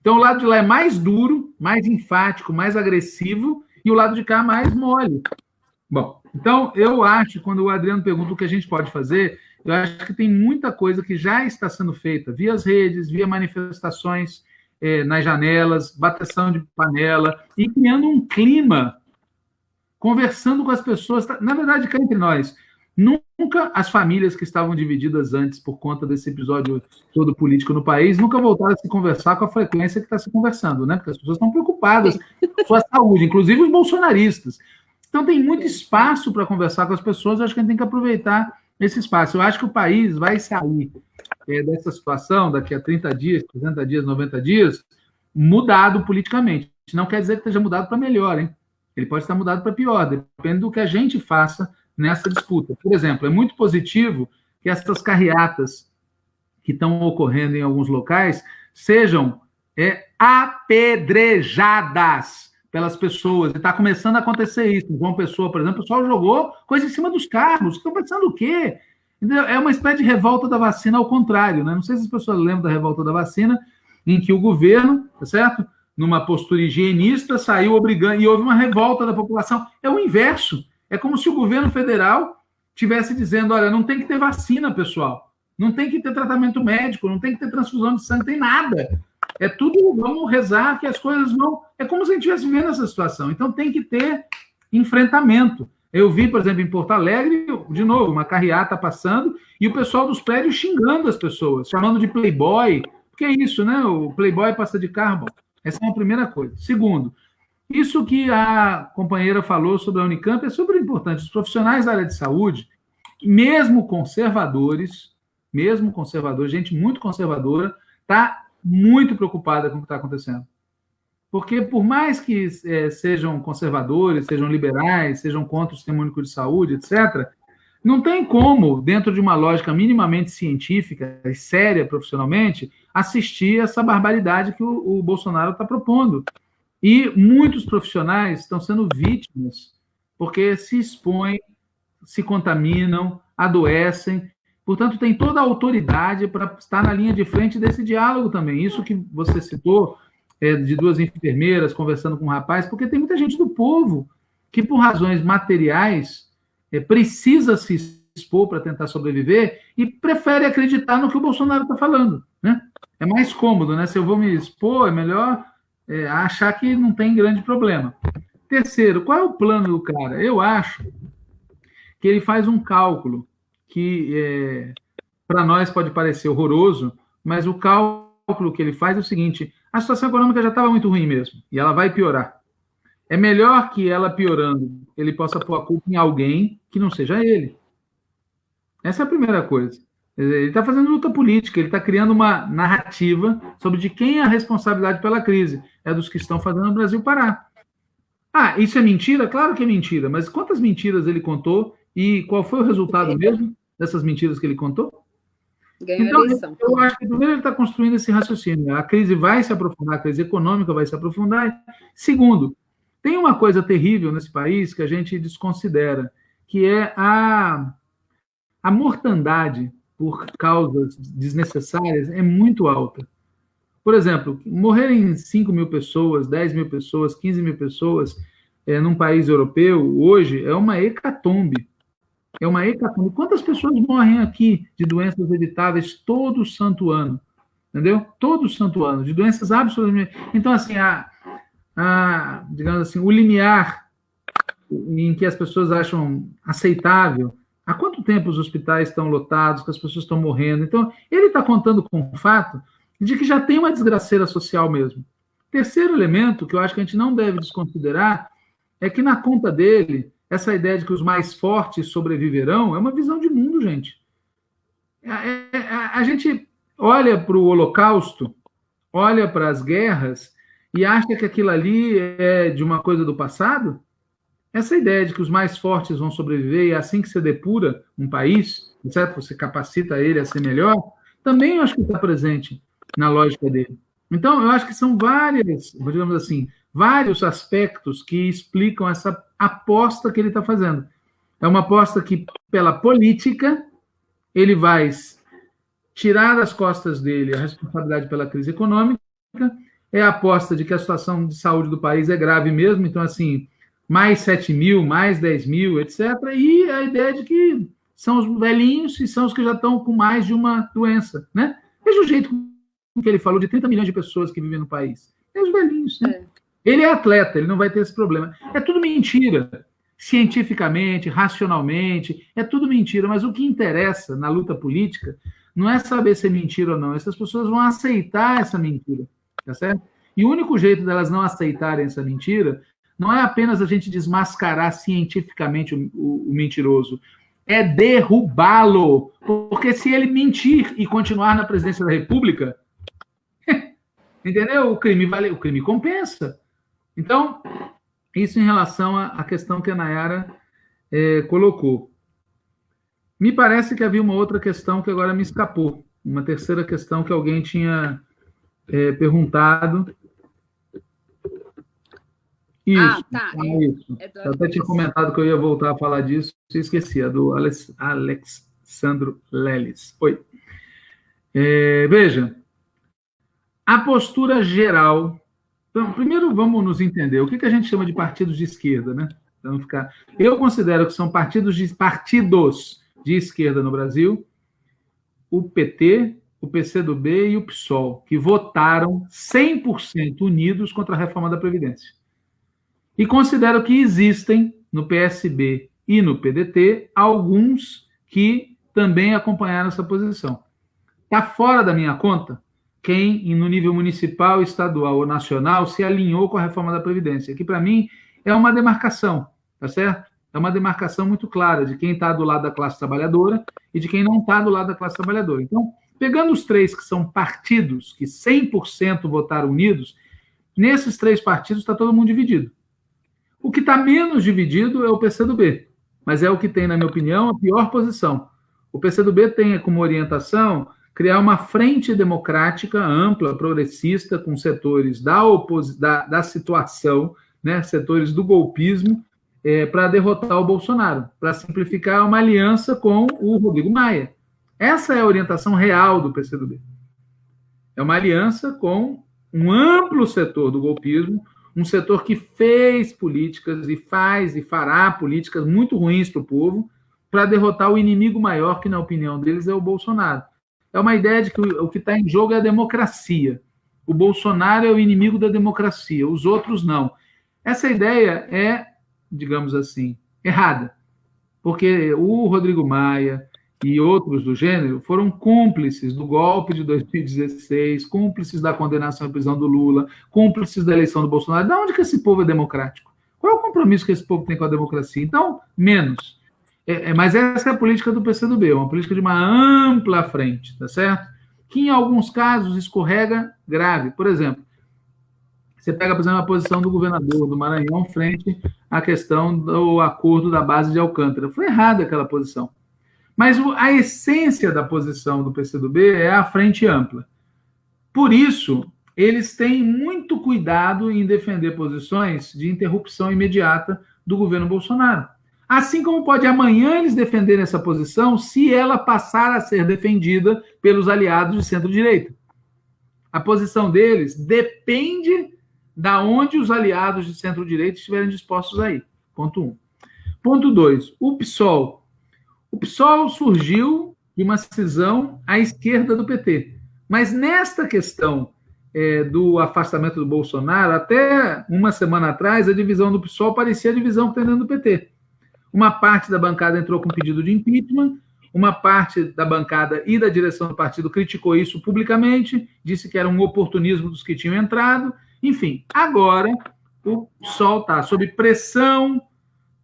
Então, o lado de lá é mais duro, mais enfático, mais agressivo, e o lado de cá mais mole. Bom, então eu acho, quando o Adriano pergunta o que a gente pode fazer, Eu acho que tem muita coisa que já está sendo feita via as redes, via manifestações é, nas janelas, bateção de panela, e criando um clima, conversando com as pessoas. Na verdade, cá entre nós, nunca as famílias que estavam divididas antes por conta desse episódio todo político no país, nunca voltaram a se conversar com a frequência que está se conversando, né? Porque as pessoas estão preocupadas com a sua saúde, inclusive os bolsonaristas. Então tem muito espaço para conversar com as pessoas, acho que a gente tem que aproveitar esse espaço. Eu acho que o país vai sair é, dessa situação daqui a 30 dias, 60 dias, 90 dias, mudado politicamente. Não quer dizer que esteja mudado para melhor, hein? Ele pode estar mudado para pior, depende do que a gente faça nessa disputa. Por exemplo, é muito positivo que essas carreatas que estão ocorrendo em alguns locais sejam é, apedrejadas pelas pessoas. E está começando a acontecer isso. João Pessoa, por exemplo, o pessoal jogou coisa em cima dos carros. Estão pensando o quê? É uma espécie de revolta da vacina ao contrário, né? Não sei se as pessoas lembram da revolta da vacina, em que o governo, tá certo? Numa postura higienista, saiu obrigando, e houve uma revolta da população. É o inverso. É como se o governo federal tivesse dizendo: olha, não tem que ter vacina, pessoal. Não tem que ter tratamento médico, não tem que ter transfusão de sangue, tem nada. É tudo, vamos rezar que as coisas vão. É como se a gente estivesse vivendo essa situação. Então tem que ter enfrentamento. Eu vi, por exemplo, em Porto Alegre, de novo, uma carreata passando e o pessoal dos prédios xingando as pessoas, chamando de playboy. Porque é isso, né? O playboy passa de carro. Essa é uma primeira coisa. Segundo, isso que a companheira falou sobre a Unicamp é super importante. Os profissionais da área de saúde, mesmo conservadores, mesmo conservadores, gente muito conservadora, está muito preocupada com o que está acontecendo. Porque, por mais que é, sejam conservadores, sejam liberais, sejam contra o sistema único de saúde, etc., não tem como, dentro de uma lógica minimamente científica e séria profissionalmente, assistir essa barbaridade que o, o Bolsonaro está propondo. E muitos profissionais estão sendo vítimas porque se expõem, se contaminam, adoecem Portanto, tem toda a autoridade para estar na linha de frente desse diálogo também. Isso que você citou, é, de duas enfermeiras conversando com um rapaz, porque tem muita gente do povo que, por razões materiais, é, precisa se expor para tentar sobreviver e prefere acreditar no que o Bolsonaro está falando. Né? É mais cômodo, né? Se eu vou me expor, é melhor é, achar que não tem grande problema. Terceiro, qual é o plano do cara? Eu acho que ele faz um cálculo que é, para nós pode parecer horroroso, mas o cálculo que ele faz é o seguinte: a situação econômica já estava muito ruim mesmo, e ela vai piorar. É melhor que ela piorando, ele possa pôr a culpa em alguém que não seja ele. Essa é a primeira coisa. Ele está fazendo luta política, ele está criando uma narrativa sobre de quem é a responsabilidade pela crise. É dos que estão fazendo o Brasil parar. Ah, isso é mentira? Claro que é mentira, mas quantas mentiras ele contou e qual foi o resultado mesmo? dessas mentiras que ele contou? Ganhou então, eleição. Eu acho que primeiro ele está construindo esse raciocínio. A crise vai se aprofundar, a crise econômica vai se aprofundar. Segundo, tem uma coisa terrível nesse país que a gente desconsidera, que é a, a mortandade por causas desnecessárias é muito alta. Por exemplo, morrerem 5 mil pessoas, 10 mil pessoas, 15 mil pessoas é, num país europeu, hoje, é uma hecatombe. É uma hecatombe. Quantas pessoas morrem aqui de doenças evitáveis todo santo ano? Entendeu? Todo santo ano, de doenças absolutamente. Então, assim, a, a, digamos assim, o limiar em que as pessoas acham aceitável. Há quanto tempo os hospitais estão lotados, que as pessoas estão morrendo? Então, ele está contando com o fato de que já tem uma desgraceira social mesmo. Terceiro elemento que eu acho que a gente não deve desconsiderar é que na conta dele essa ideia de que os mais fortes sobreviverão é uma visão de mundo, gente. A, é, é, a, a gente olha para o Holocausto, olha para as guerras e acha que aquilo ali é de uma coisa do passado. Essa ideia de que os mais fortes vão sobreviver e é assim que você depura um país, certo? Você capacita ele a ser melhor, também eu acho que está presente na lógica dele. Então, eu acho que são várias, digamos assim, vários aspectos que explicam essa aposta que ele está fazendo. É uma aposta que, pela política, ele vai tirar das costas dele a responsabilidade pela crise econômica, é a aposta de que a situação de saúde do país é grave mesmo, então, assim, mais 7 mil, mais 10 mil, etc. E a ideia de que são os velhinhos e são os que já estão com mais de uma doença, né? Veja o jeito que ele falou de 30 milhões de pessoas que vivem no país. É os velhinhos, né? É. Ele é atleta, ele não vai ter esse problema. É tudo mentira. Cientificamente, racionalmente, é tudo mentira. Mas o que interessa na luta política não é saber se é mentira ou não. Essas pessoas vão aceitar essa mentira, tá certo? E o único jeito delas não aceitarem essa mentira não é apenas a gente desmascarar cientificamente o, o, o mentiroso, é derrubá-lo. Porque se ele mentir e continuar na presidência da República, entendeu? O crime vale, o crime compensa. Então, isso em relação à questão que a Nayara é, colocou. Me parece que havia uma outra questão que agora me escapou. Uma terceira questão que alguém tinha é, perguntado isso, ah, tá. É, isso. É Eu até tinha comentado que eu ia voltar a falar disso, e esqueci, a do Alex, Alexandro Leles. Oi. É, veja, a postura geral. Então, primeiro vamos nos entender. O que, que a gente chama de partidos de esquerda, né? Então, ficar. Eu considero que são partidos de partidos de esquerda no Brasil, o PT, o PCdoB e o PSOL, que votaram 100% unidos contra a reforma da Previdência. E considero que existem no PSB e no PDT alguns que também acompanharam essa posição. Está fora da minha conta quem, no nível municipal, estadual ou nacional, se alinhou com a reforma da Previdência, que para mim é uma demarcação, tá certo? É uma demarcação muito clara de quem está do lado da classe trabalhadora e de quem não está do lado da classe trabalhadora. Então, pegando os três que são partidos que 100% votaram unidos, nesses três partidos está todo mundo dividido. O que está menos dividido é o PCdoB, mas é o que tem, na minha opinião, a pior posição. O PCdoB tem como orientação criar uma frente democrática ampla, progressista, com setores da, da, da situação, né, setores do golpismo, é, para derrotar o Bolsonaro, para simplificar uma aliança com o Rodrigo Maia. Essa é a orientação real do PCdoB. É uma aliança com um amplo setor do golpismo, um setor que fez políticas e faz e fará políticas muito ruins para o povo para derrotar o inimigo maior, que, na opinião deles, é o Bolsonaro. É uma ideia de que o que está em jogo é a democracia. O Bolsonaro é o inimigo da democracia, os outros não. Essa ideia é, digamos assim, errada. Porque o Rodrigo Maia, e outros do gênero foram cúmplices do golpe de 2016, cúmplices da condenação à prisão do Lula, cúmplices da eleição do Bolsonaro. De onde que esse povo é democrático? Qual é o compromisso que esse povo tem com a democracia? Então, menos. É, é, mas essa é a política do PCdoB, uma política de uma ampla frente, tá certo? Que em alguns casos escorrega grave. Por exemplo, você pega, por exemplo, a posição do governador do Maranhão frente à questão do acordo da base de Alcântara. Foi errada aquela posição. Mas a essência da posição do PCdoB é a frente ampla. Por isso, eles têm muito cuidado em defender posições de interrupção imediata do governo Bolsonaro. Assim como pode amanhã eles defenderem essa posição se ela passar a ser defendida pelos aliados de centro-direita. A posição deles depende da onde os aliados de centro-direita estiverem dispostos a ir. Ponto 1. Um. Ponto 2. O PSOL o PSOL surgiu de uma cisão à esquerda do PT. Mas nesta questão é, do afastamento do Bolsonaro, até uma semana atrás, a divisão do PSOL parecia a divisão que tem dentro do PT. Uma parte da bancada entrou com pedido de impeachment, uma parte da bancada e da direção do partido criticou isso publicamente, disse que era um oportunismo dos que tinham entrado. Enfim, agora o PSOL está sob pressão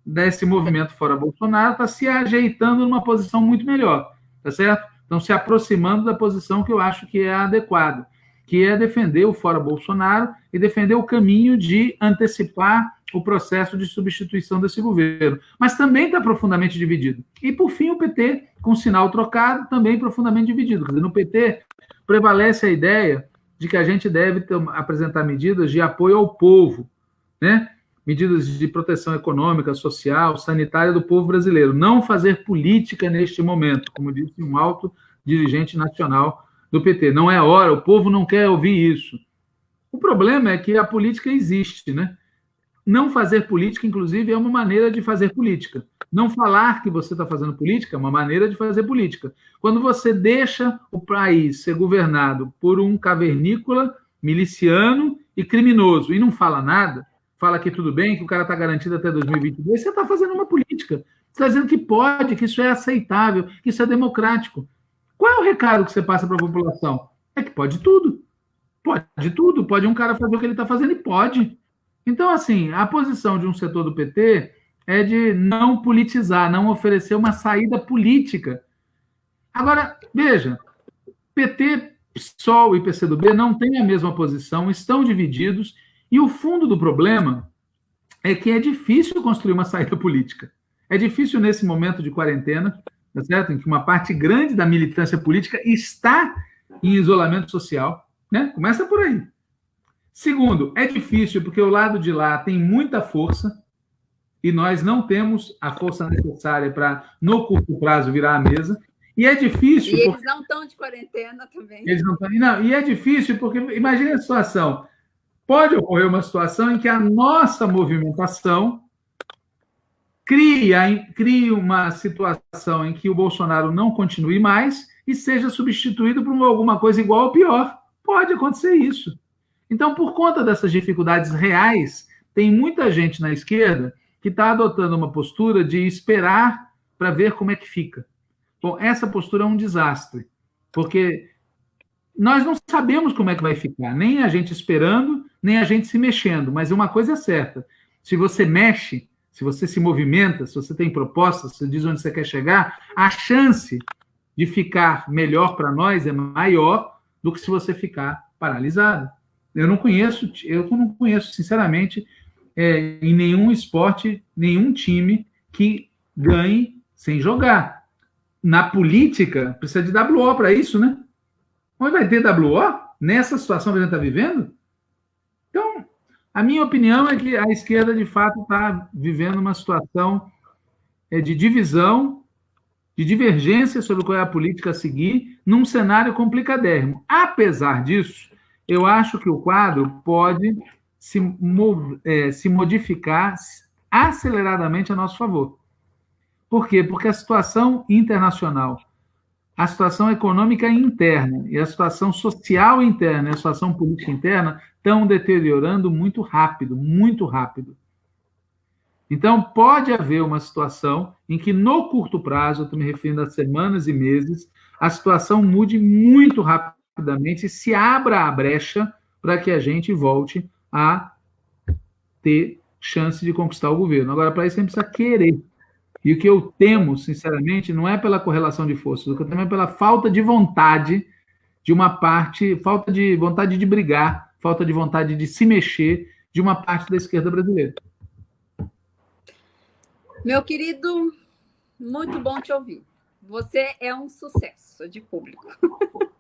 desse movimento fora Bolsonaro está se ajeitando numa posição muito melhor, tá certo? Então, se aproximando da posição que eu acho que é adequada, que é defender o fora Bolsonaro e defender o caminho de antecipar o processo de substituição desse governo. Mas também está profundamente dividido. E, por fim, o PT, com sinal trocado, também profundamente dividido. Dizer, no PT prevalece a ideia de que a gente deve apresentar medidas de apoio ao povo, né? Medidas de proteção econômica, social, sanitária do povo brasileiro. Não fazer política neste momento, como disse um alto dirigente nacional do PT. Não é hora, o povo não quer ouvir isso. O problema é que a política existe, né? não fazer política, inclusive, é uma maneira de fazer política. Não falar que você está fazendo política é uma maneira de fazer política. Quando você deixa o país ser governado por um cavernícola, miliciano e criminoso e não fala nada, fala que tudo bem, que o cara está garantido até 2022, você está fazendo uma política. Você está dizendo que pode, que isso é aceitável, que isso é democrático. Qual é o recado que você passa para a população? É que pode tudo. Pode tudo. Pode um cara fazer o que ele está fazendo e pode. Então, assim, a posição de um setor do PT é de não politizar, não oferecer uma saída política. Agora, veja, PT, PSOL e PCdoB não têm a mesma posição, estão divididos, e o fundo do problema é que é difícil construir uma saída política. É difícil nesse momento de quarentena, tá certo? em que uma parte grande da militância política está em isolamento social. Né? Começa por aí. Segundo, é difícil porque o lado de lá tem muita força e nós não temos a força necessária para, no curto prazo, virar a mesa. E é difícil. E eles não estão de quarentena também. Eles não estão. Não, e é difícil porque, imagine a situação: pode ocorrer uma situação em que a nossa movimentação cria, cria uma situação em que o Bolsonaro não continue mais e seja substituído por alguma coisa igual ou pior. Pode acontecer isso. Então, por conta dessas dificuldades reais, tem muita gente na esquerda que está adotando uma postura de esperar para ver como é que fica. Bom, essa postura é um desastre, porque nós não sabemos como é que vai ficar, nem a gente esperando, nem a gente se mexendo, mas uma coisa é certa: se você mexe, se você se movimenta, se você tem propostas, se diz onde você quer chegar, a chance de ficar melhor para nós é maior do que se você ficar paralisado. Eu não conheço, eu não conheço, sinceramente, é, em nenhum esporte, nenhum time que ganhe sem jogar. Na política, precisa de WO para isso, né? Onde vai ter WO nessa situação que a gente está vivendo? Então, a minha opinião é que a esquerda, de fato, está vivendo uma situação é, de divisão, de divergência sobre qual é a política a seguir, num cenário complicadérrimo. Apesar disso, eu acho que o quadro pode se, é, se modificar aceleradamente a nosso favor. Por quê? Porque a situação internacional, a situação econômica interna e a situação social interna e a situação política interna estão deteriorando muito rápido, muito rápido. Então, pode haver uma situação em que, no curto prazo, estou me referindo a semanas e meses, a situação mude muito rapidamente e se abra a brecha para que a gente volte a ter chance de conquistar o governo. Agora, para isso, a gente precisa querer. E o que eu temo, sinceramente, não é pela correlação de forças, o que eu temo é pela falta de vontade de uma parte, falta de vontade de brigar, falta de vontade de se mexer de uma parte da esquerda brasileira. Meu querido, muito bom te ouvir. Você é um sucesso de público.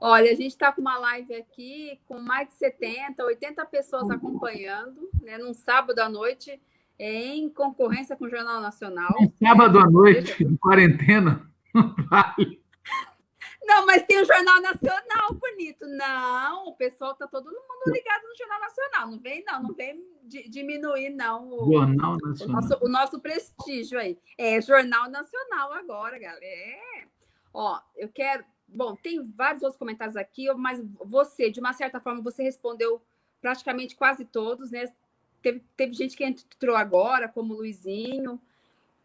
Olha, a gente está com uma live aqui com mais de 70, 80 pessoas acompanhando, né, num sábado à noite, em concorrência com o Jornal Nacional. Um sábado à noite, de quarentena, não vale. Não, mas tem o Jornal Nacional, bonito. Não, o pessoal está todo mundo ligado no Jornal Nacional. Não vem, não, não vem diminuir, não. O, Jornal Nacional. O nosso, o nosso prestígio aí. É Jornal Nacional agora, galera. É. Ó, eu quero Bom, tem vários outros comentários aqui, mas você, de uma certa forma, você respondeu praticamente quase todos, né? Teve, teve gente que entrou agora, como o Luizinho,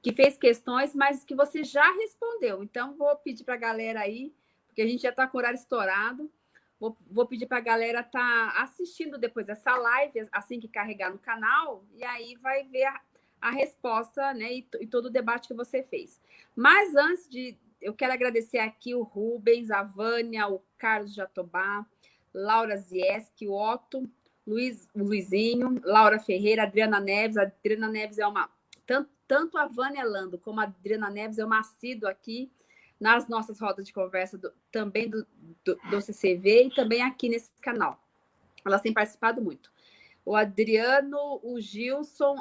que fez questões, mas que você já respondeu. Então, vou pedir para a galera aí, porque a gente já está com o horário estourado, vou, vou pedir para a galera estar tá assistindo depois dessa live, assim que carregar no canal, e aí vai ver a, a resposta né, e, e todo o debate que você fez. Mas antes de, eu quero agradecer aqui o Rubens, a Vânia, o Carlos Jatobá, Laura Zieski, o Otto, Luiz, Luizinho, Laura Ferreira, Adriana Neves. A Adriana Neves é uma. Tanto, tanto a Vânia Lando como a Adriana Neves é uma aqui nas nossas rodas de conversa, do, também do, do, do CCV e também aqui nesse canal. Elas têm participado muito. O Adriano, o Gilson,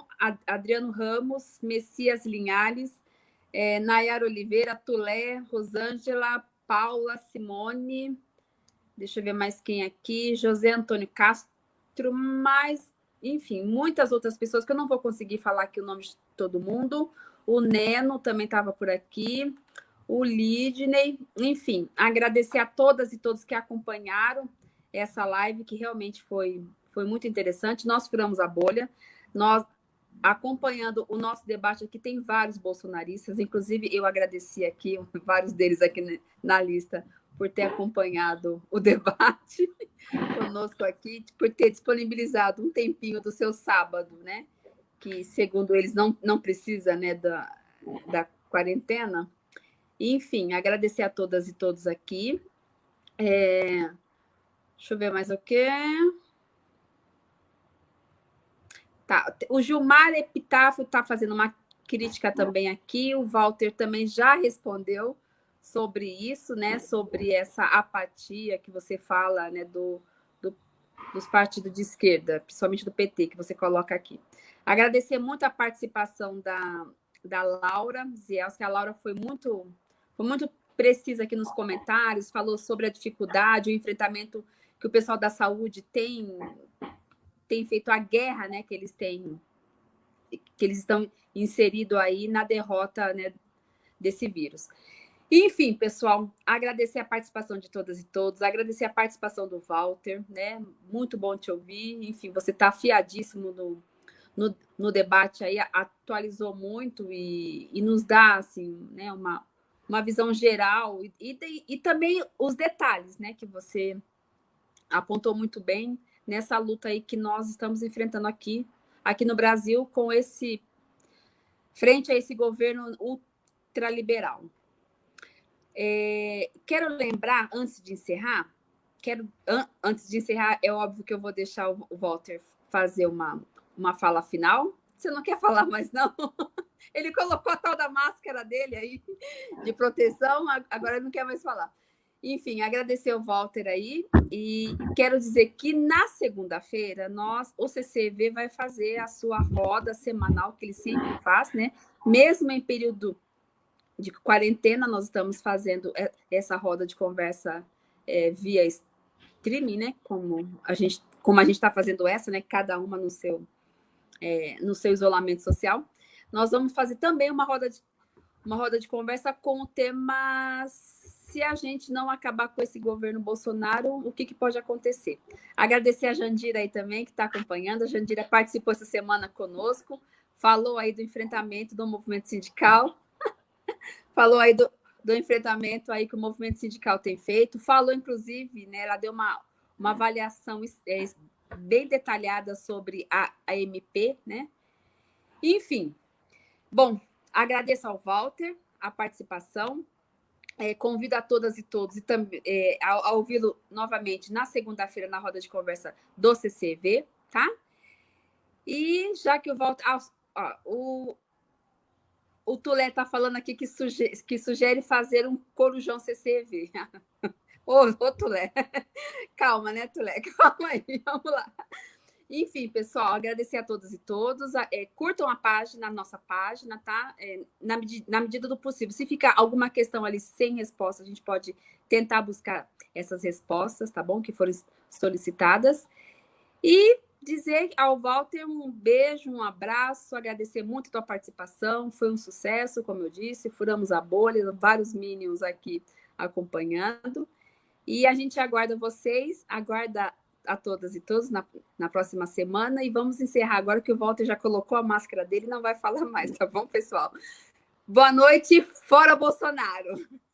Adriano Ramos, Messias Linhares, é, Nayara Oliveira, Tulé, Rosângela, Paula, Simone, deixa eu ver mais quem aqui, José Antônio Castro, mais enfim, muitas outras pessoas que eu não vou conseguir falar aqui o nome de todo mundo. O Neno também estava por aqui, o Lidney, enfim, agradecer a todas e todos que acompanharam essa live, que realmente foi, foi muito interessante. Nós furamos a bolha, nós acompanhando o nosso debate aqui, tem vários bolsonaristas, inclusive eu agradeci aqui, vários deles aqui na lista, por ter acompanhado o debate conosco aqui, por ter disponibilizado um tempinho do seu sábado, né? Que, segundo eles, não, não precisa né, da, da quarentena. Enfim, agradecer a todas e todos aqui. É... Deixa eu ver mais o que. Tá. O Gilmar Epitáfio está fazendo uma crítica também aqui. O Walter também já respondeu sobre isso, né? Sobre essa apatia que você fala, né? Do, do, dos partidos de esquerda, principalmente do PT, que você coloca aqui. Agradecer muito a participação da, da Laura Ziels, que a Laura foi muito, foi muito precisa aqui nos comentários, falou sobre a dificuldade, o enfrentamento que o pessoal da saúde tem, tem feito a guerra, né? Que eles têm, que eles estão inseridos aí na derrota né, desse vírus. Enfim, pessoal, agradecer a participação de todas e todos, agradecer a participação do Walter, né? Muito bom te ouvir. Enfim, você está afiadíssimo no, no, no, debate aí, atualizou muito e, e nos dá assim, né, uma, uma visão geral e, e, e também os detalhes, né, que você apontou muito bem nessa luta aí que nós estamos enfrentando aqui, aqui no Brasil, com esse frente a esse governo ultraliberal. É, quero lembrar, antes de encerrar, quero, an, antes de encerrar, é óbvio que eu vou deixar o, Walter fazer uma, uma fala final. Você não quer falar mais, não? Ele colocou a tal da máscara dele aí, de proteção, agora não quer mais falar. Enfim, agradecer o Walter aí e quero dizer que na segunda-feira nós, o CCV vai fazer a sua roda semanal que ele sempre faz, né? Mesmo em período de quarentena, nós estamos fazendo essa roda de conversa é, via streaming, né? Como a gente como a gente está fazendo essa, né? Cada uma no seu é, no seu isolamento social. Nós vamos fazer também uma roda de uma roda de conversa com o tema se a gente não acabar com esse governo Bolsonaro, o que, que pode acontecer? Agradecer a Jandira aí também, que está acompanhando. A Jandira participou essa semana conosco, falou aí do enfrentamento do movimento sindical falou aí do, do enfrentamento aí que o movimento sindical tem feito, falou, inclusive, né, ela deu uma, uma avaliação é, bem detalhada sobre a, a MP, né? Enfim, bom, agradeço ao Walter a participação, é, convido a todas e todos e também é, a, a ouvi-lo novamente na segunda-feira na roda de conversa do CCV, tá? E já que o Walter, ah, o, o Tulé está falando aqui que sugere, que sugere fazer um corujão CCV. ô, ô, Tulé, calma, né, Tulé? Calma aí, vamos lá. Enfim, pessoal, agradecer a todos e todos. É, curtam a página, a nossa página, tá? É, na, na, medida do possível. Se ficar alguma questão ali sem resposta, a gente pode tentar buscar essas respostas, tá bom? Que foram solicitadas. E dizer ao Walter um beijo, um abraço, agradecer muito a tua participação, foi um sucesso, como eu disse, furamos a bolha, vários minions aqui acompanhando, e a gente aguarda vocês, aguarda a todas e todos na, na próxima semana, e vamos encerrar agora que o Walter já colocou a máscara dele não vai falar mais, tá bom, pessoal? Boa noite, fora Bolsonaro!